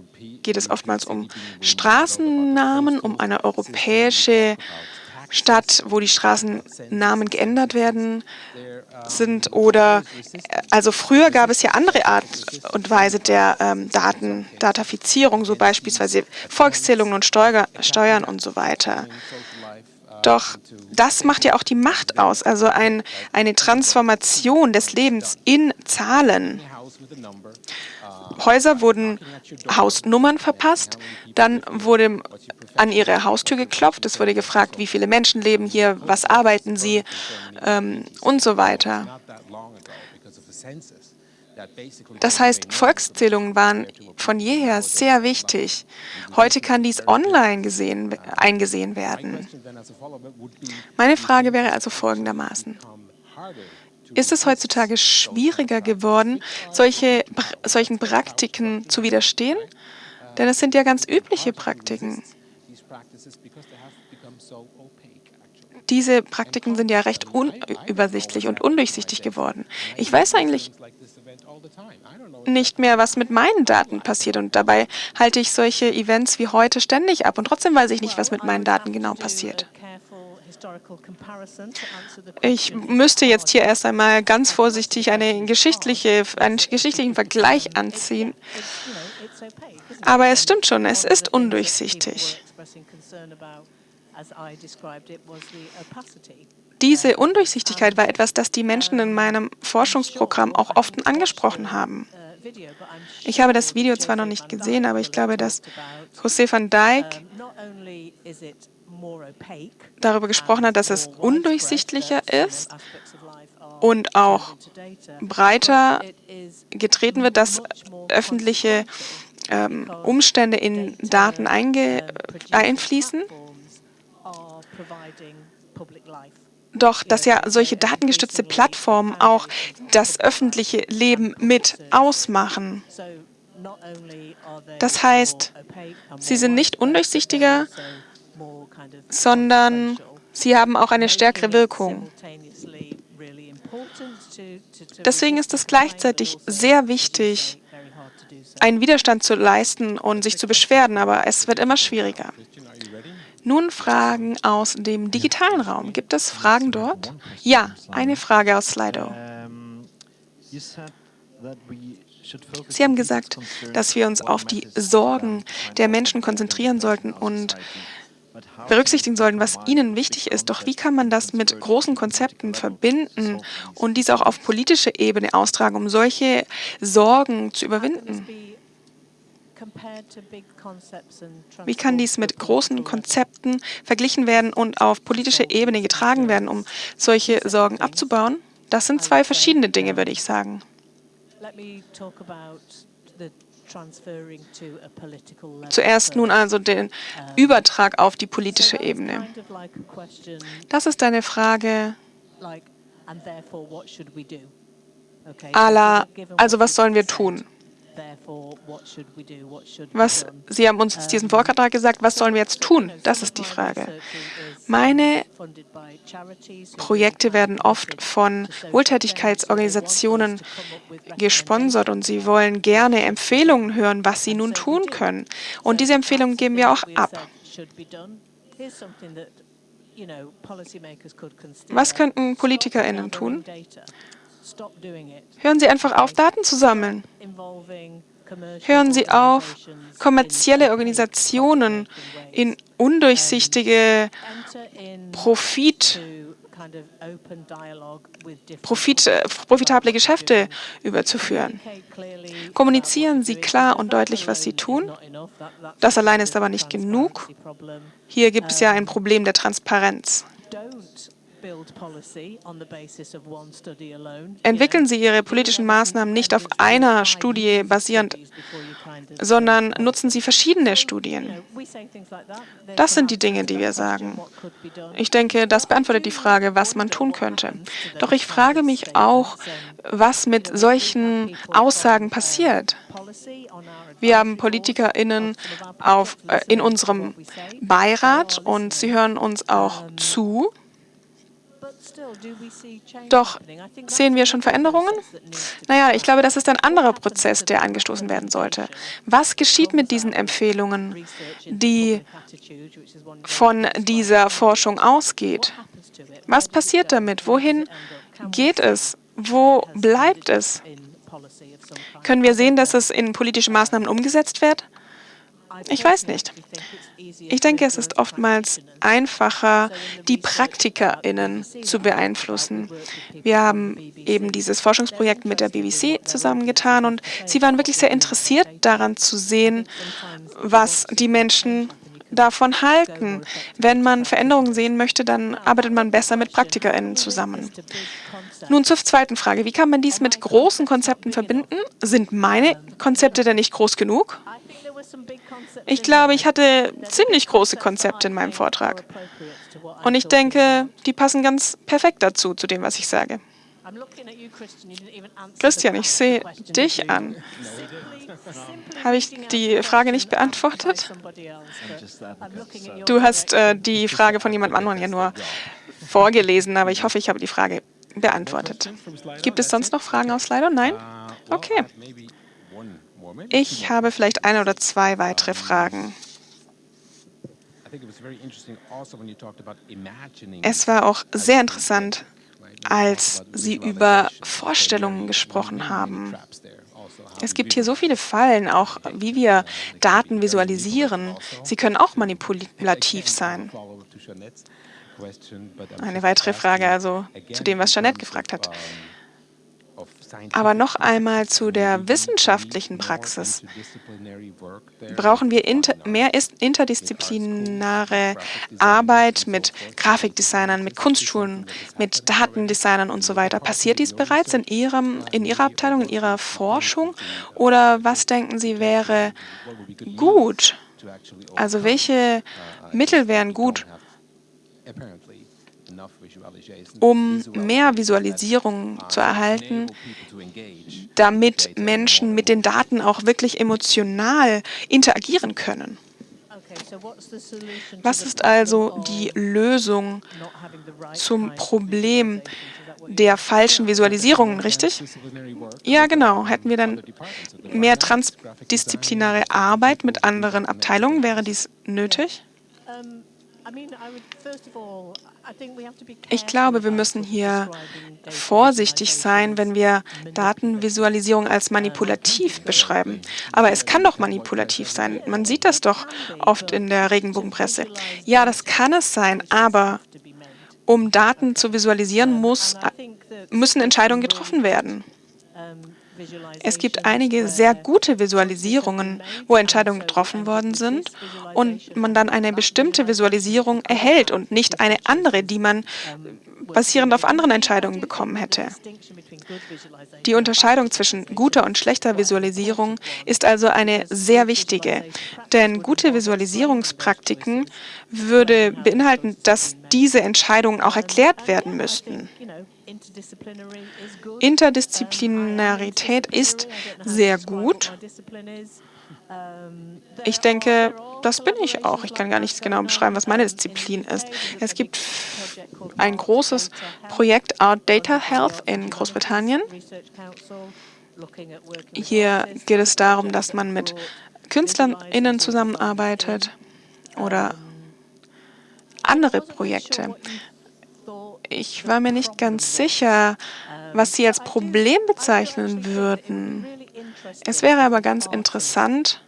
geht es oftmals um Straßennamen, um eine europäische Stadt, wo die Straßennamen geändert werden sind oder also früher gab es ja andere Art und Weise der ähm, Daten, Datafizierung, so beispielsweise Volkszählungen und Steuer, Steuern und so weiter. Doch das macht ja auch die Macht aus, also ein, eine Transformation des Lebens in Zahlen. Häuser wurden Hausnummern verpasst, dann wurde an ihre Haustür geklopft, es wurde gefragt, wie viele Menschen leben hier, was arbeiten sie ähm, und so weiter. Das heißt, Volkszählungen waren von jeher sehr wichtig. Heute kann dies online gesehen, eingesehen werden. Meine Frage wäre also folgendermaßen. Ist es heutzutage schwieriger geworden, solche, solchen Praktiken zu widerstehen? Denn es sind ja ganz übliche Praktiken. Diese Praktiken sind ja recht unübersichtlich und undurchsichtig geworden. Ich weiß eigentlich nicht mehr, was mit meinen Daten passiert. Und dabei halte ich solche Events wie heute ständig ab. Und trotzdem weiß ich nicht, was mit meinen Daten genau passiert. Ich müsste jetzt hier erst einmal ganz vorsichtig eine geschichtliche, einen geschichtlichen Vergleich anziehen. Aber es stimmt schon, es ist undurchsichtig. Diese Undurchsichtigkeit war etwas, das die Menschen in meinem Forschungsprogramm auch oft angesprochen haben. Ich habe das Video zwar noch nicht gesehen, aber ich glaube, dass José van Dijk darüber gesprochen hat, dass es undurchsichtlicher ist und auch breiter getreten wird, dass öffentliche ähm, Umstände in Daten einfließen. Doch dass ja solche datengestützte Plattformen auch das öffentliche Leben mit ausmachen. Das heißt, sie sind nicht undurchsichtiger, sondern sie haben auch eine stärkere Wirkung. Deswegen ist es gleichzeitig sehr wichtig, einen Widerstand zu leisten und sich zu beschweren, aber es wird immer schwieriger. Nun Fragen aus dem digitalen Raum. Gibt es Fragen dort? Ja, eine Frage aus Slido. Sie haben gesagt, dass wir uns auf die Sorgen der Menschen konzentrieren sollten und berücksichtigen sollten, was ihnen wichtig ist. Doch wie kann man das mit großen Konzepten verbinden und dies auch auf politische Ebene austragen, um solche Sorgen zu überwinden? Wie kann dies mit großen Konzepten verglichen werden und auf politische Ebene getragen werden, um solche Sorgen abzubauen? Das sind zwei verschiedene Dinge, würde ich sagen. Zuerst nun also den Übertrag auf die politische Ebene. Das ist eine Frage aller, also was sollen wir tun? Was, Sie haben uns diesen Vortrag gesagt, was sollen wir jetzt tun? Das ist die Frage. Meine Projekte werden oft von Wohltätigkeitsorganisationen gesponsert und sie wollen gerne Empfehlungen hören, was sie nun tun können. Und diese Empfehlungen geben wir auch ab. Was könnten PolitikerInnen tun? Hören Sie einfach auf, Daten zu sammeln. Hören Sie auf, kommerzielle Organisationen in undurchsichtige Profit, Profit, äh, profitable Geschäfte überzuführen. Kommunizieren Sie klar und deutlich, was Sie tun. Das allein ist aber nicht genug. Hier gibt es ja ein Problem der Transparenz. Entwickeln Sie Ihre politischen Maßnahmen nicht auf einer Studie basierend, sondern nutzen Sie verschiedene Studien. Das sind die Dinge, die wir sagen. Ich denke, das beantwortet die Frage, was man tun könnte. Doch ich frage mich auch, was mit solchen Aussagen passiert. Wir haben PolitikerInnen auf, äh, in unserem Beirat und sie hören uns auch zu. Doch sehen wir schon Veränderungen? Naja, ich glaube, das ist ein anderer Prozess, der angestoßen werden sollte. Was geschieht mit diesen Empfehlungen, die von dieser Forschung ausgeht? Was passiert damit? Wohin geht es? Wo bleibt es? Können wir sehen, dass es in politische Maßnahmen umgesetzt wird? Ich weiß nicht. Ich denke, es ist oftmals einfacher, die PraktikerInnen zu beeinflussen. Wir haben eben dieses Forschungsprojekt mit der BBC zusammengetan und sie waren wirklich sehr interessiert daran zu sehen, was die Menschen davon halten. Wenn man Veränderungen sehen möchte, dann arbeitet man besser mit PraktikerInnen zusammen. Nun zur zweiten Frage. Wie kann man dies mit großen Konzepten verbinden? Sind meine Konzepte denn nicht groß genug? Ich glaube, ich hatte ziemlich große Konzepte in meinem Vortrag. Und ich denke, die passen ganz perfekt dazu, zu dem, was ich sage. Christian, ich sehe dich an. Habe ich die Frage nicht beantwortet? Du hast äh, die Frage von jemand anderem ja nur vorgelesen, aber ich hoffe, ich habe die Frage beantwortet. Gibt es sonst noch Fragen aus Slido? Nein? Okay. Ich habe vielleicht eine oder zwei weitere Fragen. Also es war auch sehr interessant, als Sie über Vorstellungen gesprochen haben. Also es gibt hier so viele Fallen, auch wie wir Daten visualisieren. Sie können auch manipulativ sein. Eine weitere Frage also zu dem, was Jeanette gefragt hat. Aber noch einmal zu der wissenschaftlichen Praxis. Brauchen wir inter mehr interdisziplinäre Arbeit mit Grafikdesignern, mit Kunstschulen, mit Datendesignern und so weiter? Passiert dies bereits in, Ihrem, in Ihrer Abteilung, in Ihrer Forschung? Oder was denken Sie wäre gut? Also welche Mittel wären gut, um mehr Visualisierung zu erhalten, damit Menschen mit den Daten auch wirklich emotional interagieren können. Was ist also die Lösung zum Problem der falschen Visualisierungen, richtig? Ja, genau. Hätten wir dann mehr transdisziplinäre Arbeit mit anderen Abteilungen, wäre dies nötig? Ich glaube, wir müssen hier vorsichtig sein, wenn wir Datenvisualisierung als manipulativ beschreiben. Aber es kann doch manipulativ sein. Man sieht das doch oft in der Regenbogenpresse. Ja, das kann es sein, aber um Daten zu visualisieren, muss, müssen Entscheidungen getroffen werden. Es gibt einige sehr gute Visualisierungen, wo Entscheidungen getroffen worden sind und man dann eine bestimmte Visualisierung erhält und nicht eine andere, die man basierend auf anderen Entscheidungen bekommen hätte. Die Unterscheidung zwischen guter und schlechter Visualisierung ist also eine sehr wichtige, denn gute Visualisierungspraktiken würde beinhalten, dass diese Entscheidungen auch erklärt werden müssten. Interdisziplinarität ist sehr gut. Ich denke, das bin ich auch. Ich kann gar nicht genau beschreiben, was meine Disziplin ist. Es gibt ein großes Projekt Art Data Health in Großbritannien. Hier geht es darum, dass man mit KünstlerInnen zusammenarbeitet oder andere Projekte. Ich war mir nicht ganz sicher, was Sie als Problem bezeichnen würden. Es wäre aber ganz interessant,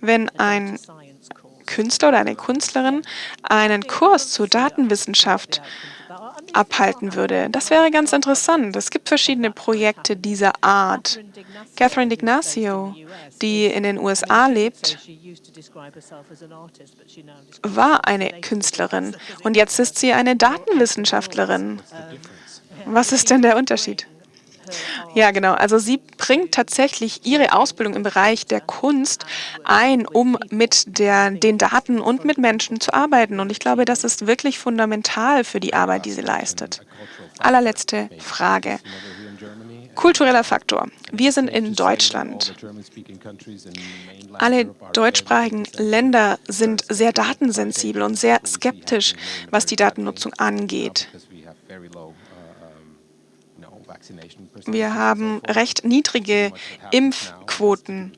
wenn ein Künstler oder eine Künstlerin einen Kurs zur Datenwissenschaft abhalten würde. Das wäre ganz interessant. Es gibt verschiedene Projekte dieser Art. Catherine D'Ignacio, die in den USA lebt, war eine Künstlerin und jetzt ist sie eine Datenwissenschaftlerin. Was ist denn der Unterschied? Ja, genau. Also sie bringt tatsächlich ihre Ausbildung im Bereich der Kunst ein, um mit der, den Daten und mit Menschen zu arbeiten. Und ich glaube, das ist wirklich fundamental für die Arbeit, die sie leistet. Allerletzte Frage. Kultureller Faktor. Wir sind in Deutschland. Alle deutschsprachigen Länder sind sehr datensensibel und sehr skeptisch, was die Datennutzung angeht. Wir haben recht niedrige Impfquoten.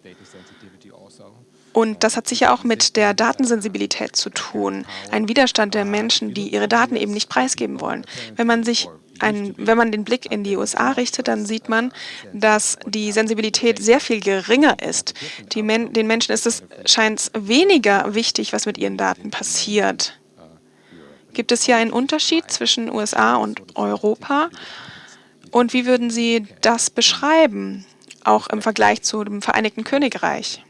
Und das hat sicher auch mit der Datensensibilität zu tun. Ein Widerstand der Menschen, die ihre Daten eben nicht preisgeben wollen. Wenn man sich ein, wenn man den Blick in die USA richtet, dann sieht man, dass die Sensibilität sehr viel geringer ist. Men den Menschen ist es scheint weniger wichtig, was mit ihren Daten passiert. Gibt es hier einen Unterschied zwischen USA und Europa? Und wie würden Sie das beschreiben, auch im Vergleich zu dem Vereinigten Königreich?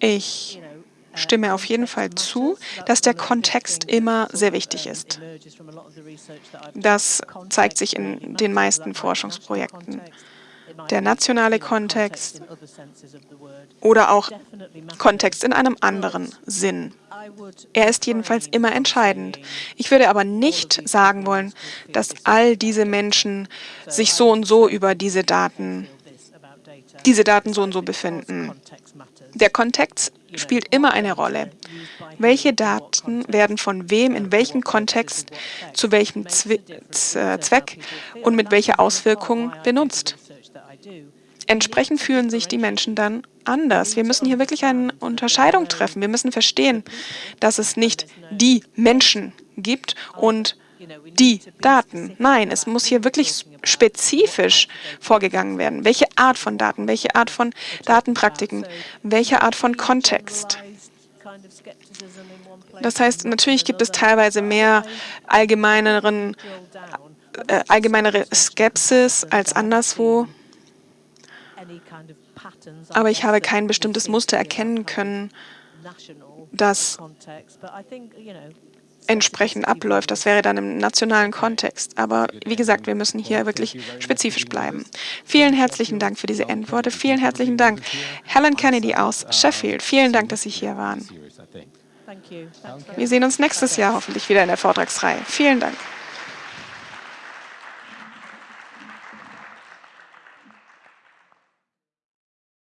Ich stimme auf jeden Fall zu, dass der Kontext immer sehr wichtig ist. Das zeigt sich in den meisten Forschungsprojekten der nationale Kontext oder auch Kontext in einem anderen Sinn. Er ist jedenfalls immer entscheidend. Ich würde aber nicht sagen wollen, dass all diese Menschen sich so und so über diese Daten, diese Daten so und so befinden. Der Kontext spielt immer eine Rolle. Welche Daten werden von wem, in welchem Kontext, zu welchem Zweck und mit welcher Auswirkung benutzt? Entsprechend fühlen sich die Menschen dann anders. Wir müssen hier wirklich eine Unterscheidung treffen. Wir müssen verstehen, dass es nicht die Menschen gibt und die Daten. Nein, es muss hier wirklich spezifisch vorgegangen werden. Welche Art von Daten, welche Art von Datenpraktiken, welche Art von Kontext. Das heißt, natürlich gibt es teilweise mehr allgemeineren, äh, allgemeinere Skepsis als anderswo, aber ich habe kein bestimmtes Muster erkennen können, das entsprechend abläuft. Das wäre dann im nationalen Kontext. Aber wie gesagt, wir müssen hier wirklich spezifisch bleiben. Vielen herzlichen Dank für diese Endworte. Vielen herzlichen Dank. Helen Kennedy aus Sheffield. Vielen Dank, dass Sie hier waren. Wir sehen uns nächstes Jahr hoffentlich wieder in der Vortragsreihe. Vielen Dank.